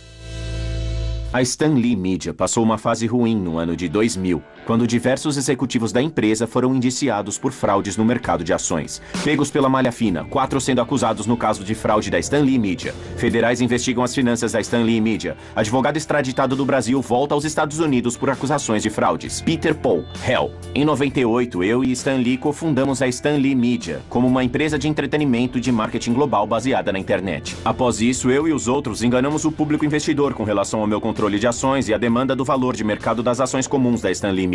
A Stan Lee Media passou uma fase ruim no ano de 2000, quando diversos executivos da empresa foram indiciados por fraudes no mercado de ações. Pegos pela malha fina, quatro sendo acusados no caso de fraude da Stan Lee Media. Federais investigam as finanças da Stan Lee Media. Advogado extraditado do Brasil volta aos Estados Unidos por acusações de fraudes. Peter Paul, Hell. Em 98, eu e Stan Lee cofundamos a Stan Lee Media, como uma empresa de entretenimento de marketing global baseada na internet. Após isso, eu e os outros enganamos o público investidor com relação ao meu controle de ações e a demanda do valor de mercado das ações comuns da Stan Lee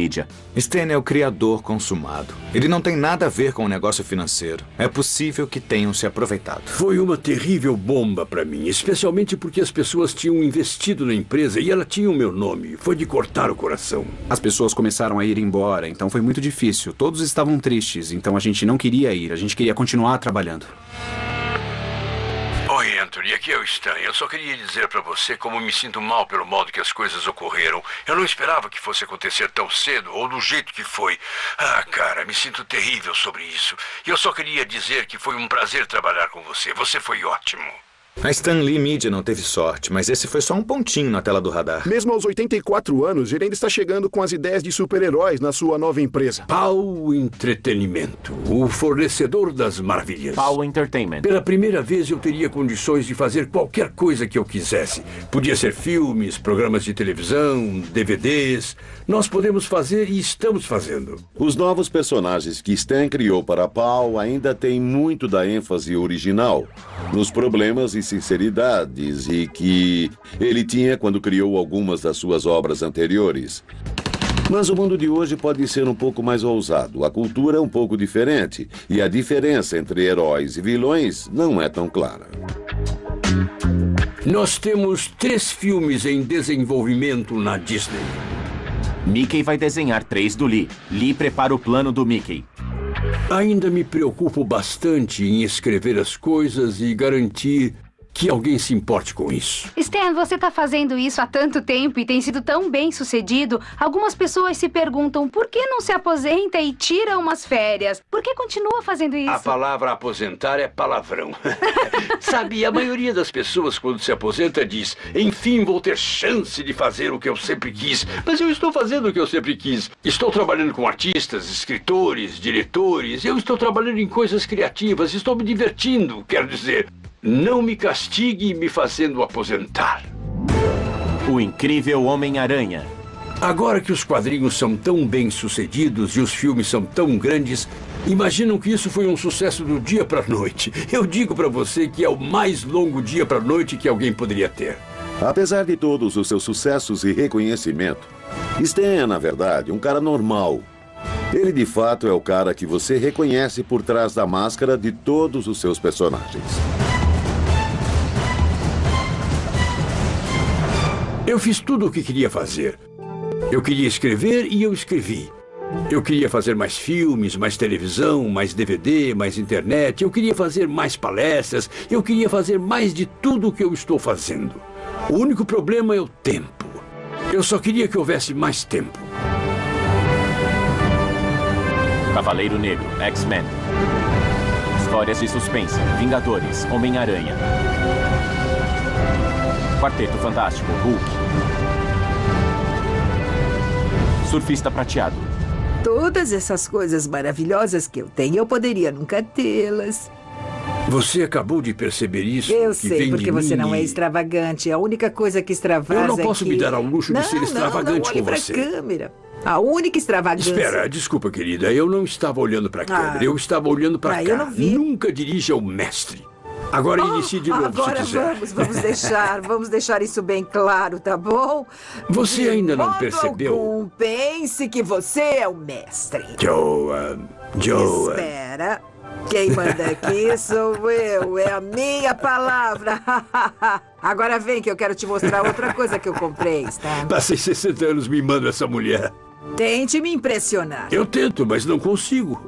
Stan é o criador consumado. Ele não tem nada a ver com o negócio financeiro. É possível que tenham se aproveitado. Foi uma terrível bomba para mim, especialmente porque as pessoas tinham investido na empresa e ela tinha o meu nome. Foi de cortar o coração. As pessoas começaram a ir embora, então foi muito difícil. Todos estavam tristes, então a gente não queria ir, a gente queria continuar trabalhando. Anthony, aqui é o Stan. Eu só queria dizer para você como me sinto mal pelo modo que as coisas ocorreram. Eu não esperava que fosse acontecer tão cedo ou do jeito que foi. Ah, cara, me sinto terrível sobre isso. E eu só queria dizer que foi um prazer trabalhar com você. Você foi ótimo. A Stan Lee Media não teve sorte, mas esse foi só um pontinho na tela do radar. Mesmo aos 84 anos, ele ainda está chegando com as ideias de super-heróis na sua nova empresa. Pau Entretenimento, o fornecedor das maravilhas. Pau Entertainment. Pela primeira vez eu teria condições de fazer qualquer coisa que eu quisesse. Podia ser filmes, programas de televisão, DVDs. Nós podemos fazer e estamos fazendo. Os novos personagens que Stan criou para Pau ainda têm muito da ênfase original, nos problemas e sinceridades e que ele tinha quando criou algumas das suas obras anteriores. Mas o mundo de hoje pode ser um pouco mais ousado, a cultura é um pouco diferente e a diferença entre heróis e vilões não é tão clara. Nós temos três filmes em desenvolvimento na Disney. Mickey vai desenhar três do Lee. Lee prepara o plano do Mickey. Ainda me preocupo bastante em escrever as coisas e garantir que alguém se importe com isso. Stan, você está fazendo isso há tanto tempo e tem sido tão bem sucedido. Algumas pessoas se perguntam por que não se aposenta e tira umas férias? Por que continua fazendo isso? A palavra aposentar é palavrão. Sabe, a maioria das pessoas quando se aposenta diz: enfim, vou ter chance de fazer o que eu sempre quis. Mas eu estou fazendo o que eu sempre quis. Estou trabalhando com artistas, escritores, diretores. Eu estou trabalhando em coisas criativas. Estou me divertindo, quero dizer. Não me castigue me fazendo aposentar. O incrível Homem-Aranha. Agora que os quadrinhos são tão bem sucedidos e os filmes são tão grandes, imaginam que isso foi um sucesso do dia para noite. Eu digo para você que é o mais longo dia para noite que alguém poderia ter. Apesar de todos os seus sucessos e reconhecimento, Stan é, na verdade, um cara normal. Ele de fato é o cara que você reconhece por trás da máscara de todos os seus personagens. Eu fiz tudo o que queria fazer. Eu queria escrever e eu escrevi. Eu queria fazer mais filmes, mais televisão, mais DVD, mais internet. Eu queria fazer mais palestras. Eu queria fazer mais de tudo o que eu estou fazendo. O único problema é o tempo. Eu só queria que houvesse mais tempo. Cavaleiro Negro, X-Men. Histórias de suspense, Vingadores, Homem-Aranha. Quarteto Fantástico, Hulk. Surfista Prateado. Todas essas coisas maravilhosas que eu tenho, eu poderia nunca tê-las. Você acabou de perceber isso? Eu que sei, vem porque de você mim não é extravagante. A única coisa que extravasa Eu não é posso que... me dar ao luxo de não, ser extravagante não, não, olhe com pra você. câmera. A única extravagância... Espera, desculpa, querida. Eu não estava olhando para a Ah. câmera. Eu estava olhando para Ah, cá. eu não vi. Nunca dirija o mestre. Agora inicie de novo, Agora vamos, vamos deixar, vamos deixar isso bem claro, tá bom? Você De ainda não percebeu? algum, pense que você é o mestre. Joan, Joan. Espera. Quem manda aqui sou eu, é a minha palavra. Agora vem que eu quero te mostrar outra coisa que eu comprei, tá? Passei 60 anos mimando essa mulher. Tente me impressionar. Eu tento, mas não consigo.